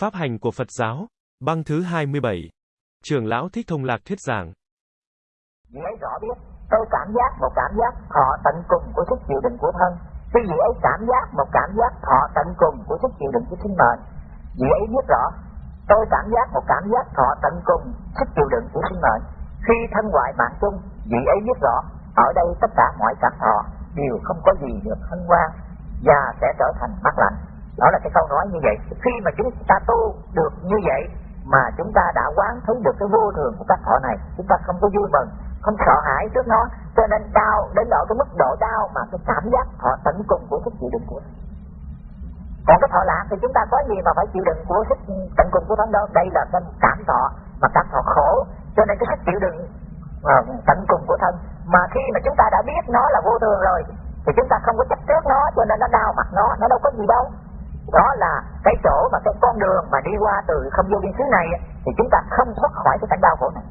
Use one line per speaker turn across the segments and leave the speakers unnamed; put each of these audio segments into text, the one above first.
Pháp hành của Phật giáo, băng thứ 27. Trưởng lão Thích Thông Lạc thuyết giảng.
Vị rõ biết, tôi cảm giác một cảm giác thọ tận cùng của sức chịu đựng của thân. Cái vị ấy cảm giác một cảm giác thọ tận cùng của sức chịu đựng của sinh mệnh, vị ấy biết rõ, tôi cảm giác một cảm giác thọ tận cùng sức chịu đựng của sinh mệnh. Khi thân ngoại mạng chung, vị ấy biết rõ, ở đây tất cả mọi cảm thọ đều không có gì được hân hoan và sẽ trở thành mát lạnh đó là cái câu nói như vậy. Khi mà chúng ta tu được như vậy mà chúng ta đã quán thấy được cái vô thường của các thọ này chúng ta không có vui mừng không sợ hãi trước nó cho nên đau đến độ cái mức độ đau mà cái cảm giác thọ tận cùng của sức chịu đựng của còn cái thọ lạc thì chúng ta có gì mà phải chịu đựng của sức tận cùng của thân đâu? Đây là cái cảm thọ mà cảm thọ khổ cho nên cái sức chịu đựng uh, tận cùng của thân. Mà khi mà chúng ta đã biết nó là vô thường rồi thì chúng ta không có chấp trước nó cho nên nó đau mặt nó nó đâu có gì đâu đó là cái chỗ mà cái con đường mà đi qua từ không vô biên xứ này thì chúng ta không thoát khỏi cái cảnh đau khổ này.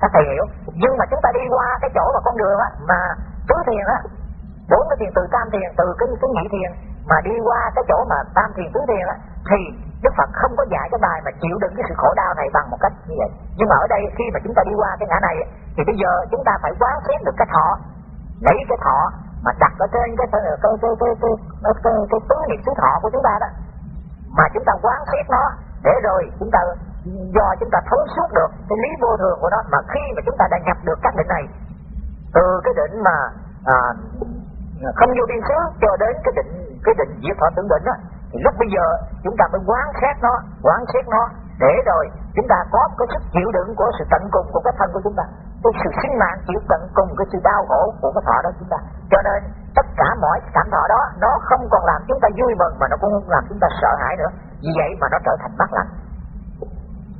Các thầy hiểu. Nhưng mà chúng ta đi qua cái chỗ mà con đường á, mà tứ thiền á, bốn cái thiền từ tam thiền, từ cái cái nhị thiền, mà đi qua cái chỗ mà tam thiền, tứ thiền á, thì Đức Phật không có dạy cái bài mà chịu đựng cái sự khổ đau này bằng một cách như vậy. Nhưng mà ở đây khi mà chúng ta đi qua cái ngã này thì bây giờ chúng ta phải quán xét được cái thọ, lấy cái thọ mà đặt ở trên cái cái cái cái cái cái, cái, cái, cái tứ niệm xứ thọ của chúng ta đó. Mà chúng ta quán xét nó để rồi chúng ta do chúng ta thấu suốt được cái lý vô thường của nó. Mà khi mà chúng ta đã nhập được các định này từ cái định mà à, không vô biên xứ cho đến cái định cái định diệt thọ tưởng định á thì lúc bây giờ chúng ta mới quán xét nó quán xét nó để rồi chúng ta có cái sức chịu đựng của sự tận cùng của cái thân của chúng ta cái sự sinh mạng chịu tận cùng cái sự đau khổ của cái thọ đó chúng ta. Cho nên, tất cả mọi cảm thọ đó, nó không còn làm chúng ta vui mừng mà nó cũng không làm chúng ta sợ hãi nữa. Vì vậy mà nó trở thành bất lạnh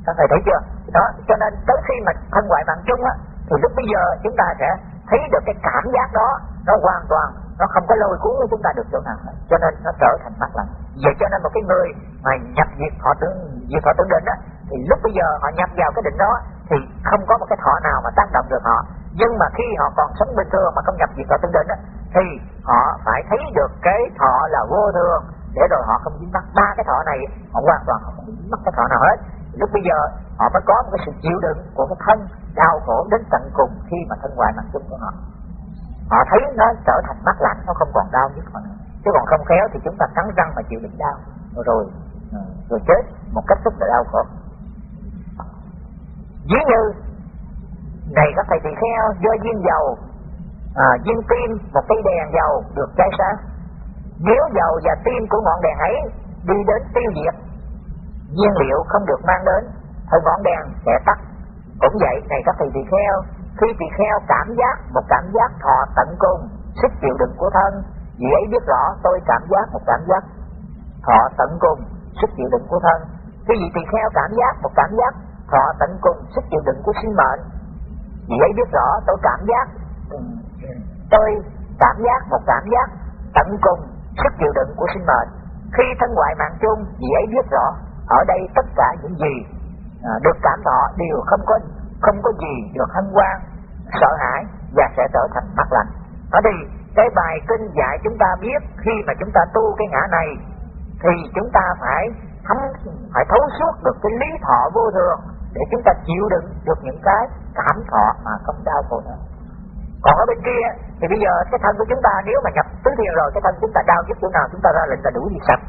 các thầy thấy chưa? Đó, cho nên tới khi mà thân ngoại mạng chung á, thì lúc bây giờ chúng ta sẽ thấy được cái cảm giác đó, nó hoàn toàn, nó không có lôi cuốn chúng ta được chỗ nào. Hết cho nên nó trở thành bất lạnh vậy cho nên một cái người mà nhập diệt họ tưởng diệt họ tưởng định á, thì lúc bây giờ họ nhập vào cái định đó thì không có một cái thọ nào mà tác động được họ. Nhưng mà khi họ còn sống bình thường mà không nhập diệt thọ tưởng định đó, thì họ phải thấy được cái thọ là vô thường. Để rồi họ không dính mắc. Ba cái thọ này họ hoàn toàn không dính mắc cái thọ nào hết. Lúc bây giờ họ mới có một cái sự chịu đựng của cái thân đau khổ đến tận cùng khi mà thân hoài mặt chung của họ. Họ thấy nó trở thành mắt lạnh nó không còn đau nhất nữa. Chứ còn không khéo thì chúng ta cắn răng mà chịu đựng đau. Rồi ừ, rồi chết một cách rất là đau khổ ví như này các thầy tỳ kheo do viên dầu à, viên tim một cây đèn dầu được cháy sáng nếu dầu và tim của ngọn đèn ấy đi đến tiêu diệt nhiên liệu không được mang đến thì ngọn đèn sẽ tắt. Cũng vậy này các thầy tỳ kheo khi tỳ kheo cảm giác một cảm giác thọ tận cùng sức chịu đựng của thân vì ấy biết rõ tôi cảm giác một cảm giác thọ tận cùng sức chịu đựng của thân. Khi vị tỳ kheo cảm giác một cảm giác thọ tận cùng sức chịu đựng của sinh mệnh. Vì ấy biết rõ, tôi cảm giác, tôi cảm giác một cảm giác tận cùng sức chịu đựng của sinh mệnh. Khi thân ngoại mạng chung, vì ấy biết rõ, ở đây tất cả những gì à, được cảm thọ đều không có không có gì được hân hoan, sợ hãi và sẽ trở thành mát lạnh ở đây, cái bài kinh dạy chúng ta biết, khi mà chúng ta tu cái ngã này, thì chúng ta phải thấm, phải thấu suốt được cái lý thọ vô thường để chúng ta chịu đựng được những cái cảm thọ mà không đau khổ nữa còn ở bên kia thì bây giờ cái thân của chúng ta nếu mà nhập tứ thiền rồi cái thân chúng ta đau nhất chỗ nào chúng ta ra lệnh là đủ gì sạch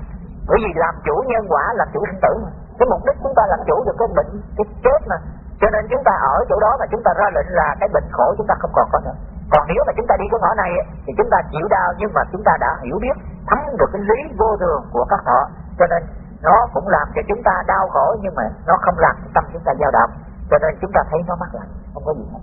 bởi vì làm chủ nhân quả làm chủ sinh tử mà cái mục đích chúng ta làm chủ được cái bệnh cái chết mà cho nên chúng ta ở chỗ đó mà chúng ta ra lệnh là cái bệnh khổ chúng ta không còn có nữa còn nếu mà chúng ta đi cái ngõ này thì chúng ta chịu đau nhưng mà chúng ta đã hiểu biết thấm được cái lý vô thường của các họ cho nên nó cũng làm cho chúng ta đau khổ nhưng mà nó không làm tâm chúng ta dao động. Cho nên chúng ta thấy nó mắc lạnh không có gì hết.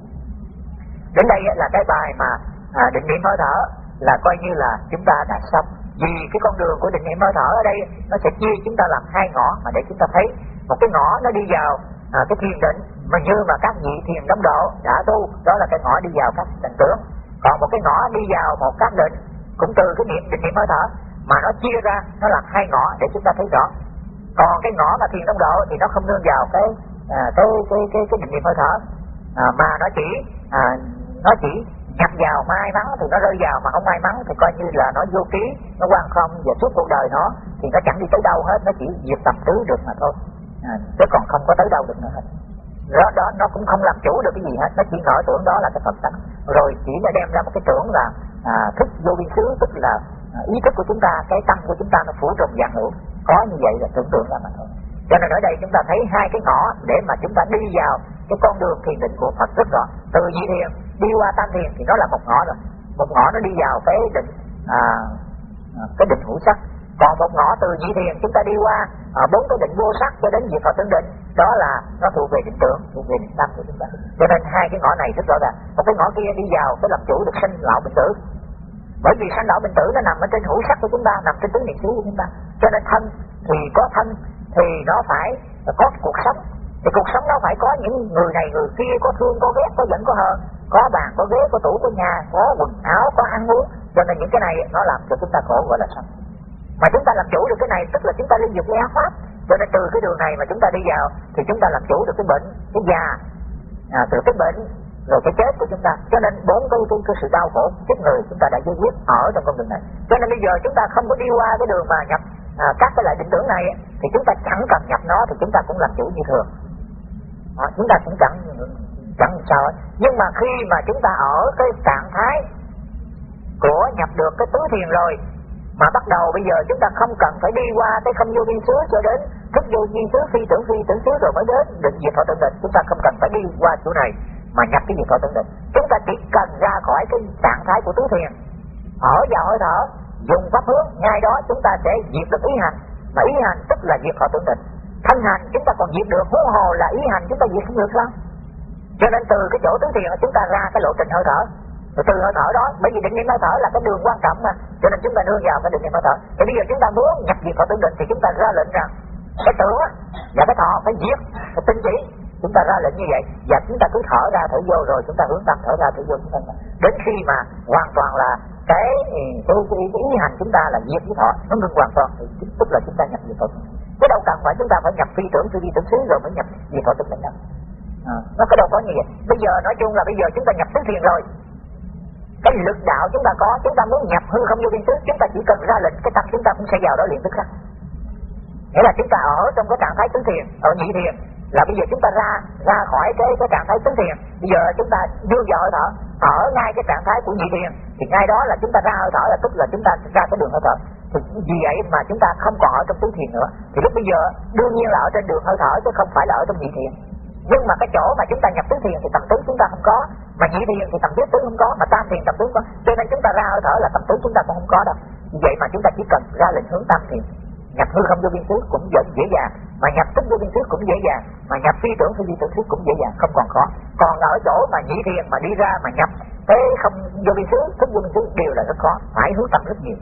Đến đây là cái bài mà à, định niệm hơi thở là coi như là chúng ta đã xong. Vì cái con đường của định niệm hơi thở ở đây nó sẽ chia chúng ta làm hai ngõ mà để chúng ta thấy. Một cái ngõ nó đi vào à, cái thiền định mà như mà các vị thiền đóng độ đã tu đó là cái ngõ đi vào các định tướng. Còn một cái ngõ đi vào một các định cũng từ cái niệm định niệm hơi thở mà nó chia ra nó làm hai ngõ để chúng ta thấy rõ còn cái ngõ mà thiền tông độ thì nó không nương vào cái à, cái cái cái cái định niệm hơi thở. À, mà nó chỉ à, nó chỉ nhập vào may mắn thì nó rơi vào mà không may mắn thì coi như là nó vô ký nó quan không và suốt cuộc đời nó thì nó chẳng đi tới đâu hết nó chỉ diệt tập tứ được mà thôi. À, chứ còn không có tới đâu được nữa hết. Đó, đó nó cũng không làm chủ được cái gì hết nó chỉ ngỡ tưởng đó là cái phật tánh. Rồi chỉ nó đem ra một cái tưởng là à, thức vô biên xứ tức là à, ý thức của chúng ta cái tâm của chúng ta nó phủ trùng dạng hữu có như vậy là tưởng tượng ra mà thôi. Cho nên ở đây chúng ta thấy hai cái ngõ để mà chúng ta đi vào cái con đường thiền định của Phật rất rõ. Từ nhị thiền đi qua tam thiền thì nó là một ngõ rồi. Một ngõ nó đi vào cái định à, à cái định hữu sắc. Còn một ngõ từ nhị thiền chúng ta đi qua à, bốn cái định vô sắc cho đến diệt Phật tướng định. Đó là nó thuộc về định tưởng thuộc về định tâm của chúng ta. Cho nên hai cái ngõ này rất rõ ràng. Một cái ngõ kia đi vào cái làm chủ được sinh lão bệnh tử bởi vì sanh lão bệnh tử nó nằm ở trên hữu sắc của chúng ta nằm trên tứ niệm xứ của chúng ta. Cho nên thân thì có thân thì nó phải có cuộc sống. Thì cuộc sống nó phải có những người này người kia có thương có ghét có giận có hờn. Có bàn có ghế có tủ có nhà có quần áo có ăn uống. Cho nên những cái này nó làm cho chúng ta khổ gọi là sống mà chúng ta làm chủ được cái này tức là chúng ta liên dục với pháp cho nên từ cái đường này mà chúng ta đi vào thì chúng ta làm chủ được cái bệnh cái già. À, từ cái bệnh rồi cái chết của chúng ta. Cho nên bốn cái, cái, cái sự đau khổ chết người chúng ta đã giải quyết ở trong con đường này. Cho nên bây giờ chúng ta không có đi qua cái đường mà nhập à, các cái loại định tưởng này thì chúng ta chẳng cần nhập nó thì chúng ta cũng làm chủ như thường. À, chúng ta cũng chẳng chẳng sao ấy, nhưng mà khi mà chúng ta ở cái trạng thái của nhập được cái tứ thiền rồi mà bắt đầu bây giờ chúng ta không cần phải đi qua cái không vô biên xứ cho đến thức vô biên xứ phi tưởng phi tưởng xứ rồi mới đến định diệt thọ tự định chúng ta không cần phải đi qua chỗ này mà nhập cái gì thọ tưởng định chúng ta chỉ cần ra khỏi cái trạng thái của tứ thiền. Ở vào hơi thở, dùng pháp hướng, ngay đó chúng ta sẽ diệt được ý hành. Mà ý hành tức là diệt khỏi tưởng định thân hành chúng ta còn diệt được, huống hồ là ý hành chúng ta diệt không được sao? Cho nên từ cái chỗ tứ thiền chúng ta ra cái lộ trình hơi thở. Rồi từ hơi thở đó, bởi vì định niệm hơi thở là cái đường quan trọng mà. Cho nên chúng ta nương vào cái định niệm hơi thở. Thì bây giờ chúng ta muốn nhập diệt khỏi tưởng định thì chúng ta ra lệnh rằng, cái tưởng và cái thọ phải diệt, phải tinh chỉ chúng ta ra lệnh như vậy và chúng ta cứ thở ra thở vô rồi chúng ta hướng tâm thở ra thở vô chúng ta đến khi mà hoàn toàn là cái cái, cái, cái ý hành chúng ta là diệt với thọ nó ngừng hoàn toàn thì tức là chúng ta nhập diệt thọ chứ đâu cần phải chúng ta phải nhập phi tưởng tư duy tưởng xứ rồi mới nhập diệt thọ tức là đâu à, nó có đâu có như vậy bây giờ nói chung là bây giờ chúng ta nhập tứ thiền rồi cái lực đạo chúng ta có chúng ta muốn nhập hư không vô biên xứ chúng ta chỉ cần ra lệnh cái tâm chúng ta cũng sẽ vào đó liền tức khắc nghĩa là chúng ta ở trong cái trạng thái tứ thiền ở nhị thiền là bây giờ chúng ta ra ra khỏi cái cái trạng thái tính thiền bây giờ chúng ta đưa vào hơi thở ở ngay cái trạng thái của nhị thiền thì ngay đó là chúng ta ra hơi thở là tức là chúng ta ra cái đường hơi thở thì vì vậy mà chúng ta không còn ở trong tứ thiền nữa thì lúc bây giờ đương nhiên là ở trên đường hơi thở chứ không phải là ở trong nhị thiền nhưng mà cái chỗ mà chúng ta nhập tứ thiền thì tầm tứ chúng ta không có mà nhị thiền thì tầm tứ tứ không có mà tam thiền tầm tứ có cho nên chúng ta ra hơi thở là tầm tứ chúng ta cũng không có đâu vậy mà chúng ta chỉ cần ra lệnh hướng tam thiền nhập hư không vô biên xứ cũng dễ, dễ dàng. Mà nhập tức vô biên xứ cũng dễ dàng. Mà nhập phi tưởng phi tưởng xứ cũng dễ dàng không còn khó. Còn ở chỗ mà nhị thiền mà đi ra mà nhập thế không vô biên xứ thức vô biên xứ đều là rất khó. Phải hướng tâm rất nhiều.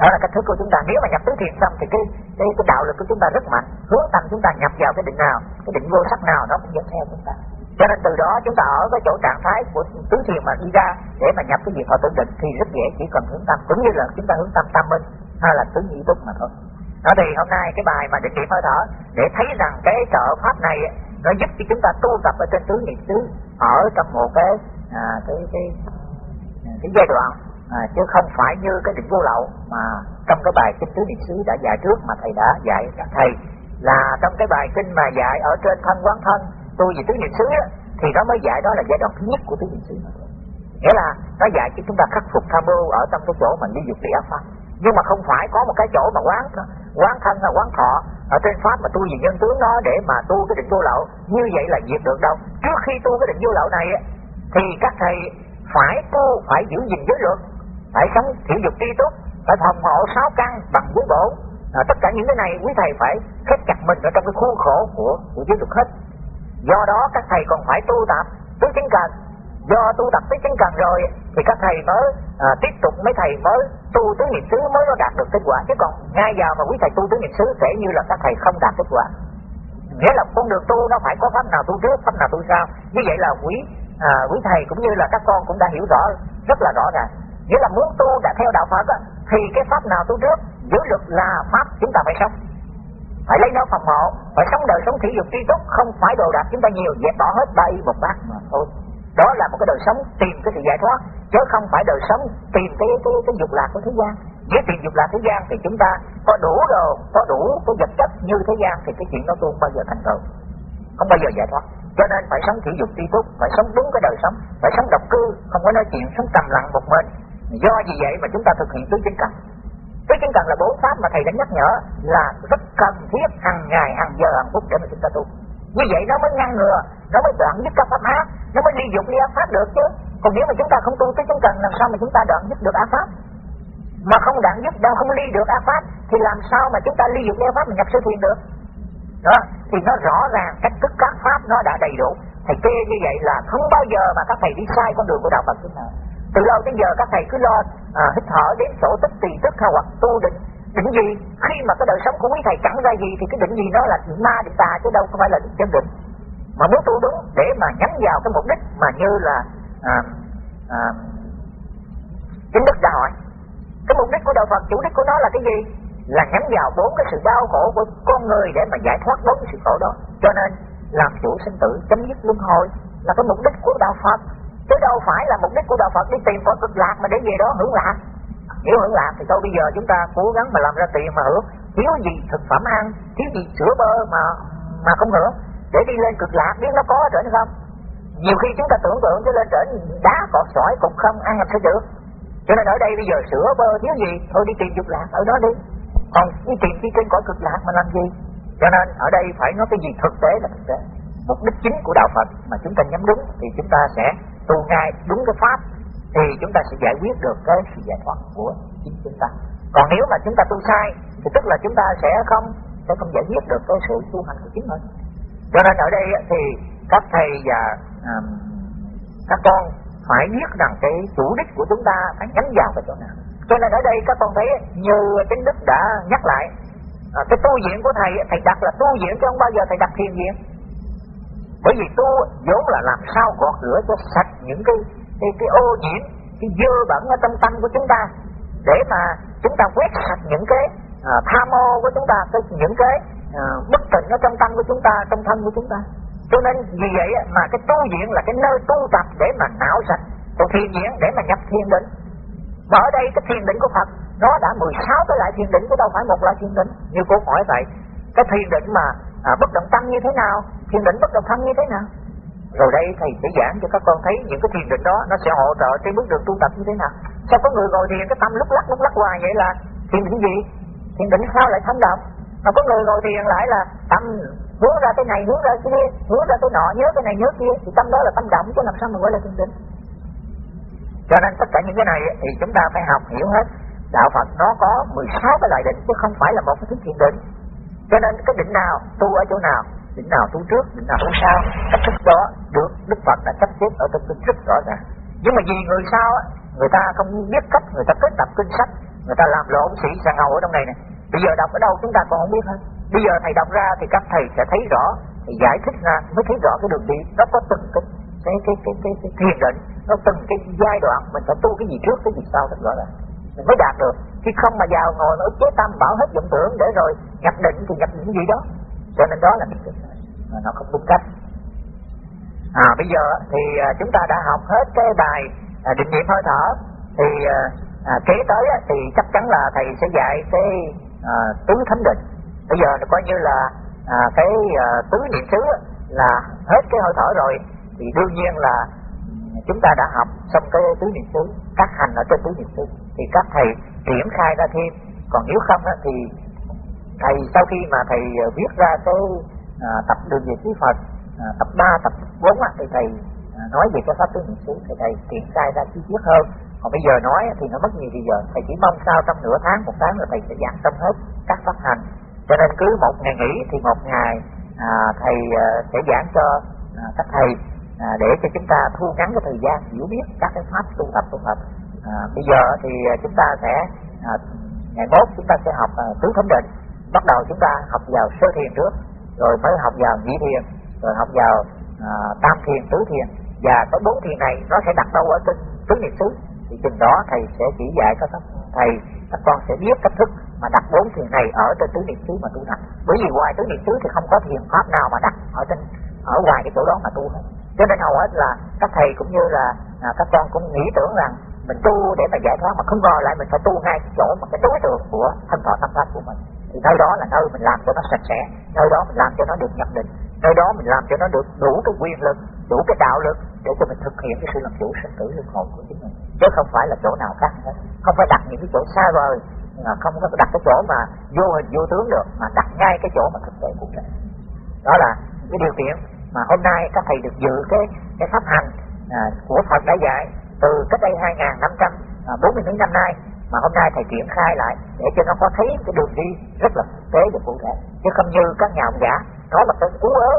Đó là cách thức của chúng ta. Nếu mà nhập tứ thiền xong thì cái cái, cái đạo lực của chúng ta rất mạnh. Hướng tâm chúng ta nhập vào cái định nào cái định vô sắc nào nó cũng dẫn theo chúng ta. Cho nên từ đó chúng ta ở cái chỗ trạng thái của tứ thiền mà đi ra để mà nhập cái việc họ tưởng định thì rất dễ chỉ cần hướng tâm. Cũng như là chúng ta hướng tâm tâm minh hay là tứ nhị túc mà thôi. Đó thì hôm nay cái bài mà định niệm hơi thở để thấy rằng cái trợ pháp này nó giúp cho chúng ta tu tập ở trên tứ niệm xứ ở trong một cái à, cái cái à, cái giai đoạn à, chứ không phải như cái định vô lậu mà trong cái bài kinh tứ niệm xứ đã dạy trước mà thầy đã dạy các thầy. Là trong cái bài kinh mà dạy ở trên thân quán thân tu về tứ niệm xứ thì nó mới dạy đó là giai đoạn thứ nhất của tứ niệm xứ nghĩa là nó dạy cho chúng ta khắc phục tham mưu ở trong cái chỗ mà ly dục địa ác pháp nhưng mà không phải có một cái chỗ mà quán quán thân hay quán thọ. Ở trên pháp mà tu về nhân tướng đó để mà tu cái định vô lậu như vậy là diệt được đâu. Trước khi tu cái định vô lậu này thì các thầy phải tu phải giữ gìn giới luật phải sống thiện dục tri túc phải phòng hộ sáu căn bằng giới bổ à, tất cả những cái này quý thầy phải khép chặt mình ở trong cái khuôn khổ của của giới luật hết. Do đó các thầy còn phải tu tập tứ chính cần. Do tu tập tứ chính cần rồi thì các thầy mới à, tiếp tục mấy thầy mới tu tứ niệm xứ mới có đạt được kết quả. Chứ còn ngay giờ mà quý thầy tu tứ niệm xứ sẽ như là các thầy không đạt kết quả. Nghĩa là con đường tu nó phải có pháp nào tu trước pháp nào tu sau. Như vậy là quý à, quý thầy cũng như là các con cũng đã hiểu rõ rất là rõ ràng. Nghĩa là muốn tu đã theo đạo Phật á, thì cái pháp nào tu trước giữ luật là pháp chúng ta phải sống. Phải lấy nó phòng hộ phải sống đời sống thị dục tri túc không phải đồ đạc chúng ta nhiều dẹp bỏ hết ba y một bát mà thôi đó là một cái đời sống tìm cái sự giải thoát, chứ không phải đời sống tìm cái cái cái dục lạc của thế gian. Nếu tìm dục lạc thế gian thì chúng ta có đủ đồ, có đủ cái vật chất như thế gian, thì cái chuyện đó tôi không bao giờ thành công. Không bao giờ giải thoát. Cho nên phải sống thể dục tri túc phải sống đúng cái đời sống, phải sống độc cư, không có nói chuyện sống trầm lặng một mình. Do vì vậy mà chúng ta thực hiện tứ chính cần? Tứ chính cần là bốn pháp mà thầy đã nhắc nhở là rất cần thiết hàng ngày, hàng giờ, hàng phút để mà chúng ta tu như vậy nó mới ngăn ngừa nó mới đoạn dứt các pháp ác nó mới ly dục ly ác pháp được chứ. Còn nếu mà chúng ta không tu tới chúng cần làm sao mà chúng ta đoạn dứt được ác pháp? Mà không đoạn dứt đâu không ly được ác pháp thì làm sao mà chúng ta ly dục ly ác pháp mà nhập siêu thiền được? Đó thì nó rõ ràng cách thức các pháp nó đã đầy đủ. Thầy kia như vậy là không bao giờ mà các thầy đi sai con đường của đạo Phật. Chúng nào từ lâu đến giờ các thầy cứ lo à, hít thở đến sổ tích tỳ tức hoặc tu định định gì? Khi mà cái đời sống của quý thầy chẳng ra gì thì cái định gì nó là định ma định tà chứ đâu không phải là định chân định. Mà muốn tu đúng để mà nhắm vào cái mục đích mà như là à, à, chính đức đã hỏi. Cái mục đích của đạo Phật chủ đích của nó là cái gì? Là nhắm vào bốn cái sự đau khổ của con người để mà giải thoát bốn cái sự khổ đó. Cho nên làm chủ sinh tử chấm dứt luân hồi là cái mục đích của đạo Phật. Chứ đâu phải là mục đích của đạo Phật đi tìm cõi cực lạc mà để về đó hưởng lạc nếu hưởng lạc thì thôi, bây giờ chúng ta cố gắng mà làm ra tiền mà hưởng. Thiếu gì thực phẩm ăn, thiếu gì sữa bơ mà mà không hưởng. Để đi lên cực lạc, biết nó có ở trển không? Nhiều khi chúng ta tưởng tượng cho lên trển đá cọt sỏi cũng không ăn làm sao được? Cho nên ở đây bây giờ sữa, bơ, thiếu gì? Thôi đi tìm dục lạc, ở đó đi. Còn đi tìm đi trên cõi cực lạc mà làm gì? Cho nên ở đây phải nói cái gì thực tế là thực tế. Mục đích chính của đạo Phật mà chúng ta nhắm đúng thì chúng ta sẽ tu ngay đúng cái pháp thì chúng ta sẽ giải quyết được cái sự giải thoát của chính chúng ta. Còn nếu mà chúng ta tu sai thì tức là chúng ta sẽ không sẽ không giải quyết được cái sự tu hành của chính mình. Cho nên ở đây thì các thầy và um, các con phải biết rằng cái chủ đích của chúng ta phải nhắm vào cái chỗ nào. Cho nên ở đây các con thấy như chính đức đã nhắc lại à, cái tu viện của thầy thầy đặt là tu viện chứ không bao giờ thầy đặt thiền viện. Bởi vì tu vốn là làm sao gọt rửa cho sạch những cái cái, cái ô nhiễm cái dơ bẩn ở trong tâm của chúng ta để mà chúng ta quét sạch những cái à, tham ô của chúng ta cái những cái à, bất tịnh ở trong tâm của chúng ta trong thân của chúng ta. Cho nên vì vậy mà cái tu viện là cái nơi tu tập để mà não sạch còn thiền viện để mà nhập thiền định. Và ở đây cái thiền định của Phật nó đã 16 cái loại thiền định chứ đâu phải một loại thiền định. Như cô hỏi vậy cái thiền định mà à, bất động tâm như thế nào? Thiền định bất động thân như thế nào? Rồi đây thầy sẽ giảng cho các con thấy những cái thiền định đó nó sẽ hỗ trợ trên bước đường tu tập như thế nào. Sao có người ngồi thiền cái tâm lúc lắc lúc lắc hoài vậy là thiền định gì? Thiền định sao lại thấm động mà có người ngồi thiền lại là tâm hướng ra cái này, hướng ra cái kia, hướng ra cái nọ, nhớ cái này, nhớ kia, thì tâm đó là tâm động chứ làm sao mà gọi là thiền định? Cho nên tất cả những cái này thì chúng ta phải học hiểu hết. Đạo Phật nó có 16 cái loại định chứ không phải là một cái thứ thiền định. Cho nên cái định nào, tu ở chỗ nào định nào tu trước định nào tu sau. Cách thức đó được Đức Phật đã sắp xếp ở trong kinh rất rõ ràng. Nhưng mà vì người sao người ta không biết cách người ta kết tập kinh sách người ta làm lộn sĩ sà ngầu ở trong này nè. Bây giờ đọc ở đâu chúng ta còn không biết hết. Bây giờ thầy đọc ra thì các thầy sẽ thấy rõ thì giải thích ra mới thấy rõ cái đường đi. Nó có từng cái cái cái cái cái, cái thiền định nó từng cái giai đoạn mình phải tu cái gì trước cái gì sau thật rõ là mình mới đạt được. Khi không mà vào ngồi nó chế tâm bảo hết vọng tưởng để rồi nhập định thì nhập những gì đó cho nên đó là cái nó không đúng cách. À bây giờ thì à, chúng ta đã học hết cái bài à, định niệm hơi thở. Thì à, à kế tới thì chắc chắn là thầy sẽ dạy cái à, tứ thánh định. Bây giờ coi như là à, cái à, tứ niệm xứ là hết cái hơi thở rồi. Thì đương nhiên là ừ, chúng ta đã học xong cái tứ niệm xứ các hành ở trên tứ niệm xứ. Thì các thầy triển khai ra thêm. Còn nếu không thì thầy sau khi mà thầy ờ, viết ra cái à, tập đường về trí Phật à, tập 3, tập 4 á, thì thầy à, nói về cái pháp tứ niệm xứ thì thầy triển khai ra chi tiết hơn. Còn bây giờ nói thì nó mất nhiều thì giờ thầy chỉ mong sao trong nửa tháng một tháng là thầy sẽ giảng xong hết các pháp hành. Cho nên cứ một ngày nghỉ thì một ngày à, thầy à, sẽ giảng cho à, các thầy à, để cho chúng ta thu ngắn cái thời gian hiểu biết các cái pháp tu tập tu tập. À, bây giờ thì ờ, chúng ta sẽ à, ngày mốt chúng ta sẽ học à, tứ thánh định bắt đầu chúng ta học vào sơ thiền trước rồi mới học vào nhị thiền rồi học vào à, tam thiền tứ thiền. Và cái bốn thiền này nó sẽ đặt đâu ở trên tứ niệm xứ. Thì chừng đó thầy sẽ chỉ dạy các thầy các con sẽ biết cách thức mà đặt bốn thiền này ở trên tứ niệm xứ mà tu tập bởi vì ngoài tứ niệm xứ thì không có thiền pháp nào mà đặt ở trên ở ngoài cái chỗ đó mà tu hết. Cho nên hầu hết là các thầy cũng như là à, các con cũng nghĩ tưởng rằng mình tu để mà giải thoát mà không ngờ lại mình phải tu ngay cái chỗ mà cái đối tượng của thân thọ tâm pháp của mình thì nơi đó là nơi mình làm cho nó sạch sẽ nơi đó mình làm cho nó được nhập định nơi đó mình làm cho nó được đủ cái quyền lực đủ cái đạo lực để cho mình thực hiện cái sự làm chủ sinh tử luân hồi của chính mình. Chứ không phải là chỗ nào khác hết không phải đặt những cái chỗ xa vời không có đặt cái chỗ mà vô hình vô tướng được mà đặt ngay cái chỗ mà thực tế cụ thể đó là cái điều kiện mà hôm nay các thầy được dự cái cái pháp hành à, của Phật đã dạy từ cách đây hai năm trăm à, bốn mươi mấy năm nay mà hôm nay thầy triển khai lại để cho nó có thấy cái đường đi rất là thực tế và cụ thể. Chứ không như các nhà ông giả nói một cái cú ớ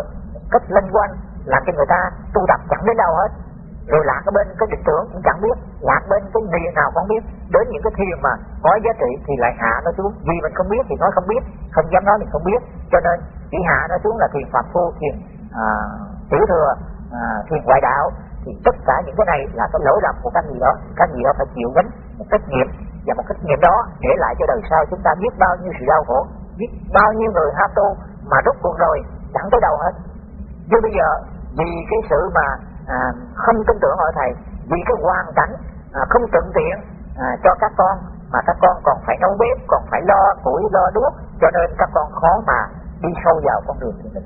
cách lân quanh làm cho người ta tu tập chẳng đến đâu hết. Rồi lạc ở bên cái định tưởng cũng chẳng biết lạc bên cái gì nào cũng biết. Đến những cái thiền mà có giá trị thì lại hạ nó xuống. Vì mình không biết thì nói không biết không dám nói mình không biết. Cho nên chỉ hạ nó xuống là thiền phạm phu thiền à, tiểu thừa à, thiền ngoại đạo. Thì tất cả những cái này là cái lỗi lầm của các người đó. Các người đó phải chịu gánh một trách nhiệm và một kinh nghiệm đó để lại cho đời sau chúng ta biết bao nhiêu sự đau khổ biết bao nhiêu người ham tu mà rút cuộc rồi chẳng tới đâu hết. Nhưng bây giờ vì cái sự mà à, không tin tưởng ở thầy vì cái hoàn cảnh à, không thuận tiện à, cho các con mà các con còn phải nấu bếp còn phải lo củi lo đuốc cho nên các con khó mà đi sâu vào con đường của mình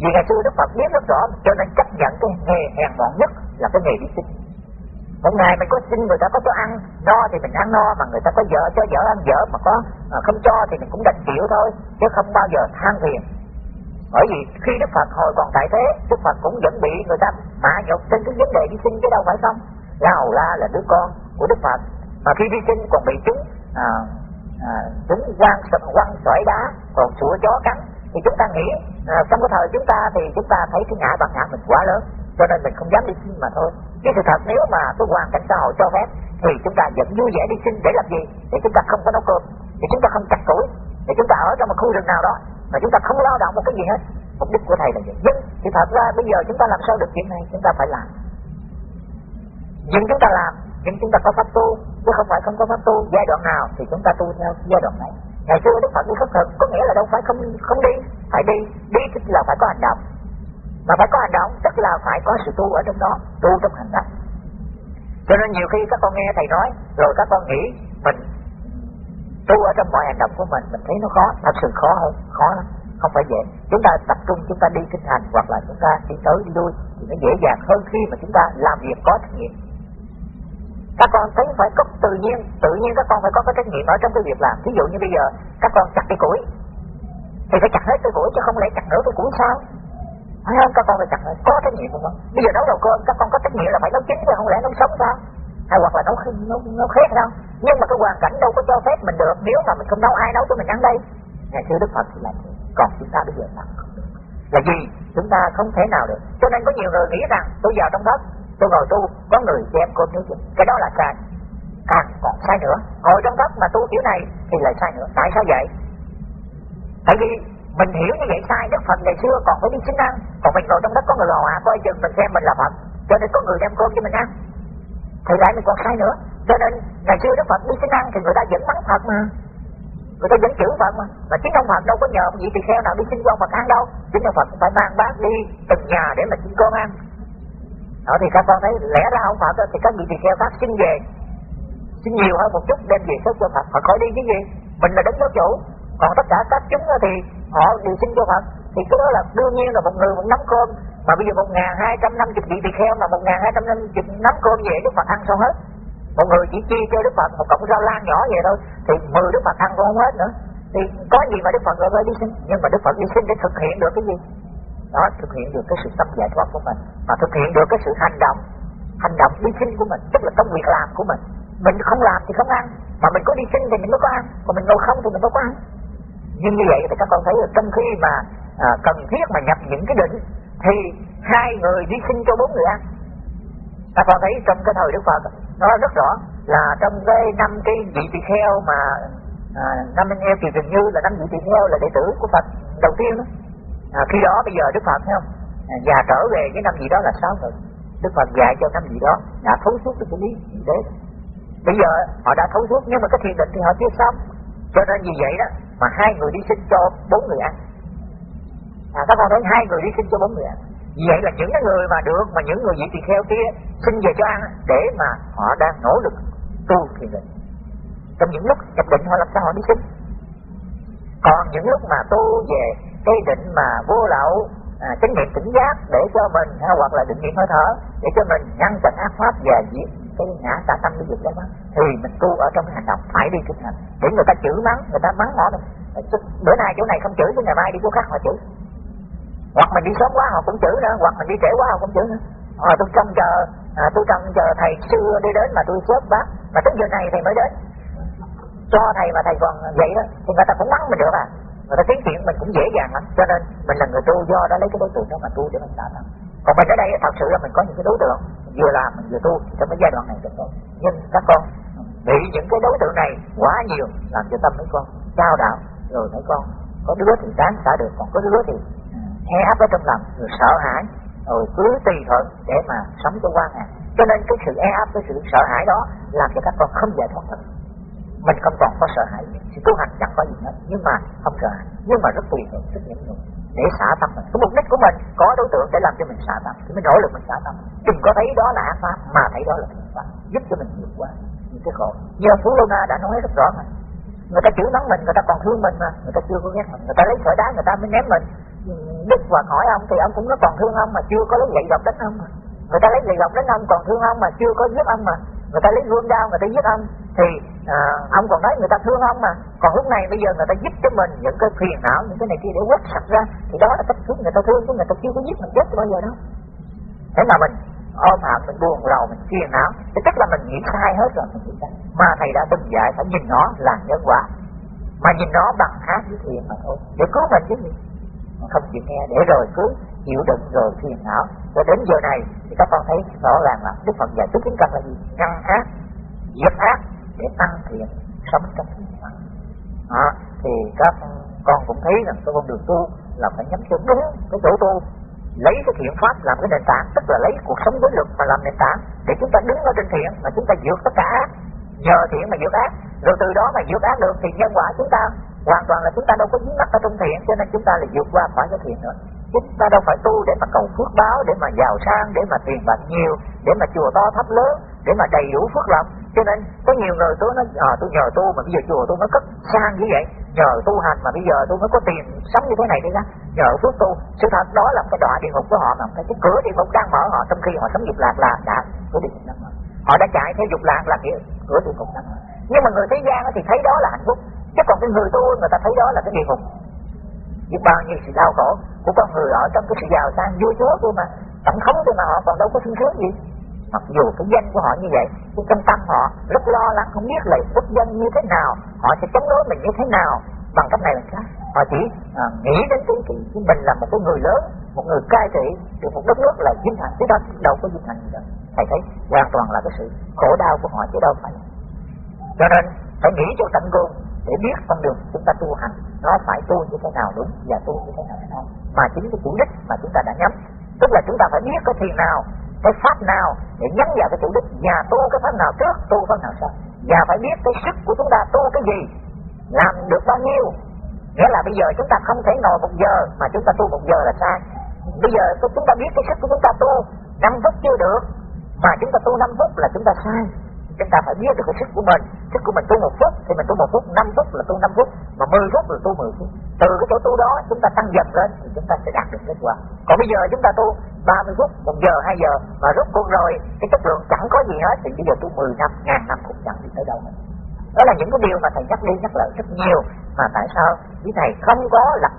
vì ngày xưa Đức Phật biết rất rõ cho nên chấp nhận cái nghề hèn mọn nhất là cái nghề đi sinh một ngày mình có xin người ta có cho ăn. No thì mình ăn no mà người ta có vợ cho vợ ăn vợ mà có à, không cho thì mình cũng đành chịu thôi chứ không bao giờ than phiền. Bởi vì khi Đức Phật hồi còn tại thế Đức Phật cũng vẫn bị người ta mạ nhục trên cái vấn đề đi sinh chứ đâu phải không? La Hầu La là đứa con của Đức Phật. Mà khi đi sinh còn bị chúng à, à, chúng quăng sập quăng sỏi đá còn sủa chó cắn. Thì chúng ta nghĩ à, trong cái thời chúng ta thì chúng ta thấy cái ngã bằng ngã mình quá lớn cho nên mình không dám đi sinh mà thôi. Chứ sự thật nếu mà cái hoàn cảnh xã hội cho phép, thì chúng ta vẫn vui vẻ đi sinh để làm gì? Để chúng ta không có nấu cơm, để chúng ta không chặt củi, để chúng ta ở trong một khu rừng nào đó, mà chúng ta không lao động một cái gì hết. Mục đích của thầy là gì? Nhưng thì thật ra bây giờ chúng ta làm sao được chuyện này? Chúng ta phải làm. Nhưng chúng ta làm, nhưng chúng ta có pháp tu, chứ không phải không có pháp tu. Giai đoạn nào thì chúng ta tu theo giai đoạn này. Ngày xưa đức phật đi khất thực, có nghĩa là đâu phải không không đi, phải đi. Đi tức là phải có hành động mà phải có hành động, tức là phải có sự tu ở trong đó, tu trong hành động. Cho nên nhiều khi các con nghe thầy nói, rồi các con nghĩ mình tu ở trong mọi hành động của mình mình thấy nó khó, thật sự khó hơn, khó lắm, không phải dễ. Chúng ta tập trung, chúng ta đi kinh hành, hoặc là chúng ta đi tới đi lui, thì nó dễ dàng hơn khi mà chúng ta làm việc có trách nhiệm. Các con thấy phải có tự nhiên tự nhiên các con phải có cái trách nhiệm ở trong cái việc làm. Ví dụ như bây giờ, các con chặt cây củi, thì phải chặt hết cây củi chứ không lẽ chặt nửa cây củi sao? Phải không, các con phải chặt hết có trách nhiệm không bây giờ nấu đầu cơm các con có trách nhiệm là phải nấu chín chứ, không lẽ nấu sống sao? Hay hoặc là nấu nấu nấu khét đâu nhưng mà cái hoàn cảnh đâu có cho phép mình được. Nếu mà mình không nấu ai nấu cho mình ăn đây? Ngày xưa đức phật thì là thế. Còn chúng ta bây giờ làm không được là gì? Chúng ta không thể nào được. Cho nên có nhiều người nghĩ rằng, tôi vào trong đất, tôi ngồi tu, có người đem cơm nấu cái đó là sai. Càng còn sai nữa. Ngồi trong đất mà tu kiểu này thì lại sai nữa. Tại sao vậy? Tại vì mình hiểu như vậy sai đức phật ngày xưa còn phải đi chính ăn còn mình ngồi trong đất có người lò hòa coi chừng mình xem mình là phật, cho nên có người đem cơm cho mình ăn. Thì lại mình còn sai nữa, cho nên ngày xưa đức phật đi chính ăn thì người ta vẫn mắng phật mà. Người ta vẫn chữ phật mà. Mà chính ông phật đâu có nhờ ông vị tỳ kheo nào đi xin qua ông phật ăn đâu. Chính ông phật cũng phải mang bát đi từng nhà để mà xin con ăn. Đó, thì các con thấy lẽ ra ông phật thì các vị tỳ kheo khác xin về, xin nhiều hơn một chút, đem về sớt cho phật. Phật khỏi đi cái gì? Mình là đứng giáo chủ còn tất cả các chúng thì họ đều xin cho phật. Thì cái đó là đương nhiên là một người một nắm cơm. Mà bây giờ một ngàn hai trăm năm chục vị tỳ kheo mà một ngàn hai trăm năm chục nắm cơm về đức phật ăn sao hết. Một người chỉ chia cho đức phật một cọng rau lan nhỏ vậy thôi, thì mười đức phật ăn cũng không hết nữa. Thì có gì mà đức phật gọi phải đi xin? Nhưng mà đức phật đi xin để thực hiện được cái gì? Đó, thực hiện được cái sự tâm giải thoát của mình. Mà thực hiện được cái sự hành động hành động đi sinh của mình, tức là công việc làm của mình. Mình không làm thì không ăn, mà mình có đi sinh thì mình mới có ăn. Còn mình ngồi không thì mình đâu có ăn nhưng như vậy thì các con thấy là trong khi mà à, cần thiết mà nhập những cái định thì hai người đi sinh cho bốn người ăn. Các con thấy trong cái thời đức phật nó rất rõ là trong cái năm cái vị tỳ kheo mà à, năm anh em thì gần như là năm vị tỳ kheo là đệ tử của phật đầu tiên đó. À, khi đó bây giờ đức phật thấy không? À, già trở về cái năm gì đó là sáu người. Đức phật dạy cho năm gì đó đã thấu suốt cái xử lý thế. Bây giờ họ đã thấu suốt nhưng mà cái thiền định thì họ chưa xong. Cho nên vì vậy đó mà hai người đi sinh cho bốn người ăn. À các con thấy hai người đi sinh cho bốn người ăn. Vậy là những cái người mà được mà những người vị tỳ kheo kia xin về cho ăn để mà họ đang nỗ lực tu thì mình trong những lúc nhập định họ làm sao họ đi xin? Còn những lúc mà tu về cái định mà vô lậu à, chánh niệm tỉnh giác để cho mình hoặc là định niệm hơi thở để cho mình ngăn chặn ác pháp và diệt cái ngã tà tâm đi việc đó thì mình tu ở trong cái hành động phải đi thực hành để người ta chửi mắng người ta mắng họ đâu bữa nay chỗ này không chửi thì ngày mai đi chỗ khác họ chửi hoặc mình đi sớm quá họ cũng chửi nữa. Hoặc mình đi trễ quá họ cũng chửi nữa. À, tôi trông chờ à, tôi trông chờ thầy xưa đi đến mà tôi sớm bác. Mà tới giờ này thầy mới đến. Cho thầy mà thầy còn vậy đó thì người ta cũng mắng mình được à. Người ta tiến chuyện mình cũng dễ dàng lắm. Cho nên mình là người tu do đó lấy cái đối tượng đó mà tu để mình đã thành còn mình ở đây thật sự là mình có những cái đối tượng vừa làm mình vừa tu. Trong cái giai đoạn này được rồi nhưng các con bị những cái đối tượng này quá nhiều, làm cho tâm mấy con trao đạo rồi mấy con có đứa thì đáng xả được, còn có đứa thì ừ, e áp ở trong lòng, rồi sợ hãi, rồi cứ tùy thuận để mà sống cho qua ngày. Cho nên cái sự e áp cái sự sợ hãi đó làm cho các con không giải thoát được mình không còn có sợ hãi sự tu hành chẳng có gì hết. Nhưng mà không sợ hãi. Nhưng mà rất tùy thuộc rất nhẫn nhục để xả tâm mình. Cái mục đích của mình, có đối tượng để làm cho mình xả tâm, thì mình nỗ lực mình xả tâm. Đừng có thấy đó là ác pháp, mà thấy đó là thiện pháp, giúp cho mình vượt qua những cái khổ. Như phú lô na đã nói rất rõ mà. Người ta chửi mắng mình, người ta còn thương mình mà. Người ta chưa có ghét mình. Người ta lấy sỏi đá, người ta mới ném mình. Đức và hỏi ông thì ông cũng nó còn thương ông mà chưa có lấy gậy gọc đánh ông mà. Người ta lấy gậy gọc đánh ông còn thương ông mà chưa có giết ông mà. Người ta lấy gươm đao người ta giết ông. Thì à, ông còn nói người ta thương ông mà. Còn lúc này bây giờ người ta giúp cho mình những cái phiền não những cái này kia để quét sạch ra thì đó là cách thức người ta thương chứ người ta chưa có giúp mình chết bao giờ đâu. Thế mà mình ôm hận mình buồn rầu mình phiền não thì tức là mình nghĩ sai hết rồi. Mình nghĩ sai mà thầy đã từng dạy phải nhìn nó là nhân quả. Mà nhìn nó bằng ác với thiện mà thôi. Để cứu mình chứ gì? Không chịu nghe để rồi cứ chịu đựng rồi phiền não. Cho đến giờ này thì các con thấy rõ ràng là đức phật dạy tứ chính căn là gì? Ngăn ác diệt ác để tăng thiện sống trong thiện đó, thì các con cũng thấy rằng cái con đường tu là phải nhắm cho đúng cái chỗ tu, lấy cái thiện pháp làm cái nền tảng, tức là lấy cuộc sống đối lực mà làm nền tảng để chúng ta đứng ở trên thiện mà chúng ta vượt tất cả ác. Nhờ thiện mà vượt ác. Rồi từ đó mà vượt ác được thì nhân quả chúng ta hoàn toàn là chúng ta đâu có dính mắc ở trong thiện, cho nên chúng ta lại vượt qua khỏi cái thiện nữa chúng ta đâu phải tu để mà cầu phước báo để mà giàu sang để mà tiền bạc nhiều để mà chùa to thấp lớn để mà đầy đủ phước lộc. Cho nên có nhiều người tôi nói à, tôi nhờ tu mà bây giờ chùa tôi nó cất sang như vậy. Nhờ tu hành mà bây giờ tôi mới có tiền sống như thế này đi ra nhờ phước tu. Sự thật đó là cái đọa địa ngục của họ mà cái, cửa địa ngục đang mở họ trong khi họ sống dục lạc là đã cửa địa ngục đang mở. Họ đã chạy theo dục lạc là kia cửa địa ngục đang mở. Nhưng mà người thế gian thì thấy đó là hạnh phúc. Chứ còn cái người tu người ta thấy đó là cái địa ngục. Biết bao nhiêu sự đau khổ của con người ở trong cái sự giàu sang vui chúa thôi mà. Tổng thống thôi mà họ còn đâu có sung sướng gì. Mặc dù cái danh của họ như vậy nhưng trong tâm họ rất lo lắng không biết là quốc dân như thế nào họ sẽ chống đối mình như thế nào. Bằng cách này là khác. Họ chỉ à, nghĩ đến cái, cái, cái mình là một cái người lớn một người cai trị được một đất nước là vinh hạnh thế đó đâu có vinh hạnh gì đâu. Thầy thấy hoàn toàn là cái sự khổ đau của họ chứ đâu phải. Cho nên phải nghĩ cho tận cùng để biết con đường chúng ta tu hành nó phải tu như thế nào đúng và tu như thế nào không mà chính cái chủ đích mà chúng ta đã nhắm tức là chúng ta phải biết cái thiền nào cái pháp nào để nhắm vào cái chủ đích và tu cái pháp nào trước tu pháp nào sau và phải biết cái sức của chúng ta tu cái gì làm được bao nhiêu nghĩa là bây giờ chúng ta không thể ngồi một giờ mà chúng ta tu một giờ là sai bây giờ chúng ta biết cái sức của chúng ta tu năm phút chưa được mà chúng ta tu năm phút là chúng ta sai chúng ta phải biết được cái sức của mình sức của mình tu một phút thì mình tu một phút năm phút là tu năm phút mà mười phút là tu mười phút từ cái chỗ tu đó chúng ta tăng dần lên chúng ta sẽ đạt được kết quả. Còn bây giờ chúng ta tu 30 phút một giờ hai giờ mà rút cuộc rồi cái chất lượng chẳng có gì hết thì bây giờ tu 10 năm ngàn năm cũng chẳng đi tới đâu hết. Đó là những cái điều mà thầy nhắc đi nhắc lại rất nhiều mà tại sao quý thầy không có lập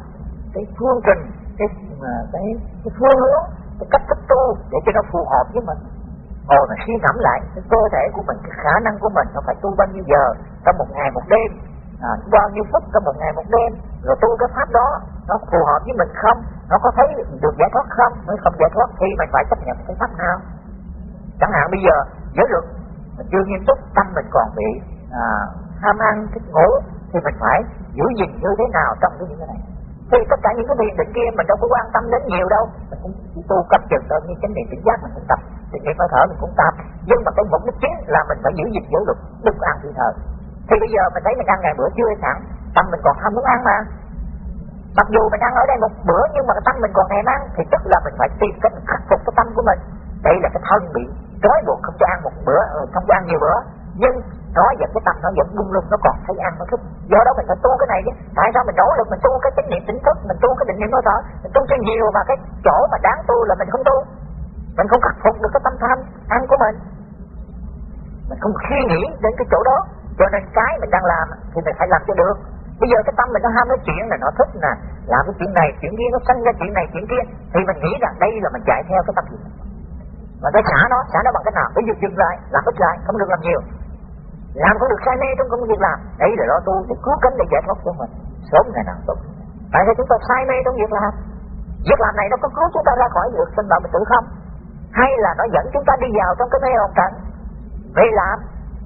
cái phương trình cái cái, cái phương hướng cái cách thức tu để cho nó phù hợp với mình? Ngồi mà suy ngẫm lại cái cơ thể của mình cái khả năng của mình nó phải tu bao nhiêu giờ trong một ngày một đêm? À, bao nhiêu phút trong một ngày một đêm. Rồi tu cái pháp đó nó phù hợp với mình không? Nó có thấy được giải thoát không? Mới không giải thoát thì mình phải chấp nhận cái pháp nào? Chẳng hạn bây giờ giới luật mình chưa nghiêm túc tâm mình còn bị à, ham ăn thích ngủ thì mình phải giữ gìn như thế nào trong cái những cái này? Thì tất cả những cái thiền định kia mình đâu có quan tâm đến nhiều đâu. Mình cũng chỉ tu cấp chừng thôi như chánh niệm tỉnh giác mình cũng tập. Thì niệm hơi thở mình cũng tập. Nhưng mà cái mục đích chính là mình phải giữ gìn giới luật đừng ăn thì thờ thì bây giờ mình thấy mình ăn ngày bữa chưa sẵn, tâm mình còn ham muốn ăn mà. Mặc dù mình ăn ở đây một bữa, nhưng mà cái tâm mình còn thèm ăn, thì tức là mình phải tìm cách khắc phục cái tâm của mình. Đây là cái thân bị trói buộc không cho ăn một bữa ờ, không cho ăn nhiều bữa. Nhưng nó vẫn cái tâm nó vẫn buông lung, nó còn thấy ăn, nó thích. Do đó mình phải tu cái này chứ. Tại sao mình nỗ lực mình tu cái chánh niệm tỉnh thức, mình tu cái định niệm hơi thở mình tu cho nhiều mà cái chỗ mà đáng tu là mình không tu. Mình không khắc phục được cái tâm tham ăn của mình. Mình không suy nghĩ đến cái chỗ đó cho nên cái mình đang làm thì mình phải làm cho được. Bây giờ cái tâm mình nó ham cái chuyện là nó thích nè. Làm cái chuyện này, chuyện kia, nó sanh ra chuyện này, chuyện kia. Thì mình nghĩ rằng đây là mình chạy theo cái tâm gì. Mà cái xả nó xả nó bằng cách nào? Ví dụ dừng lại, làm ít lại, không được làm nhiều. Làm không được, say mê trong công việc làm. Đấy là lo tu để cứu cánh để giải thoát cho mình. Sớm ngày nào tốt. Tại sao chúng ta say mê trong việc làm? Việc làm này nó có cứu chúng ta ra khỏi được, sinh đạo mình tự không? Hay là nó dẫn chúng ta đi vào trong cái mê hồn trận về làm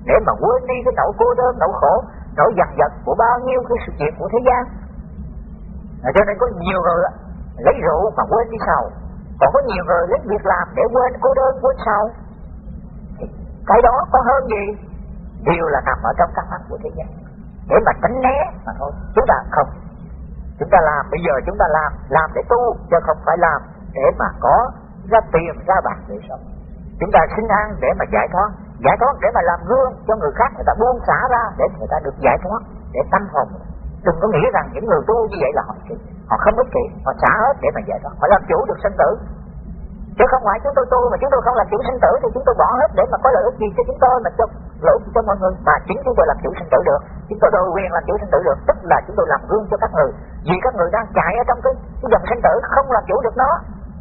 để mà quên đi cái nỗi cô đơn nỗi khổ nỗi dằn vặt của bao nhiêu cái sự việc của thế gian. À, cho nên có nhiều người lấy rượu mà quên đi sầu còn có nhiều người lấy việc làm để quên cô đơn quên sầu cái đó có hơn gì? Điều là nằm ở trong căn mắt của thế gian. Để mà tránh né mà thôi chúng ta không. Chúng ta làm bây giờ chúng ta làm làm để tu chứ không phải làm để mà có ra tiền ra bạc để sống. Chúng ta xin ăn để mà giải thoát giải thoát để mà làm gương cho người khác người ta buông xả ra để người ta được giải thoát để tâm hồn. Đừng có nghĩ rằng những người tu như vậy là họ họ không ích kỷ họ xả hết để mà giải thoát. Họ làm chủ được sinh tử. Chứ không phải chúng tôi tu mà chúng tôi không làm chủ sinh tử thì chúng tôi bỏ hết để mà có lợi ích gì cho chúng tôi mà cho lợi ích cho mọi người. Mà chính chúng tôi làm chủ sinh tử được. Chúng tôi đồ quyền làm chủ sinh tử được. Tức là chúng tôi làm gương cho các người. Vì các người đang chạy ở trong cái, cái dòng sinh tử không làm chủ được nó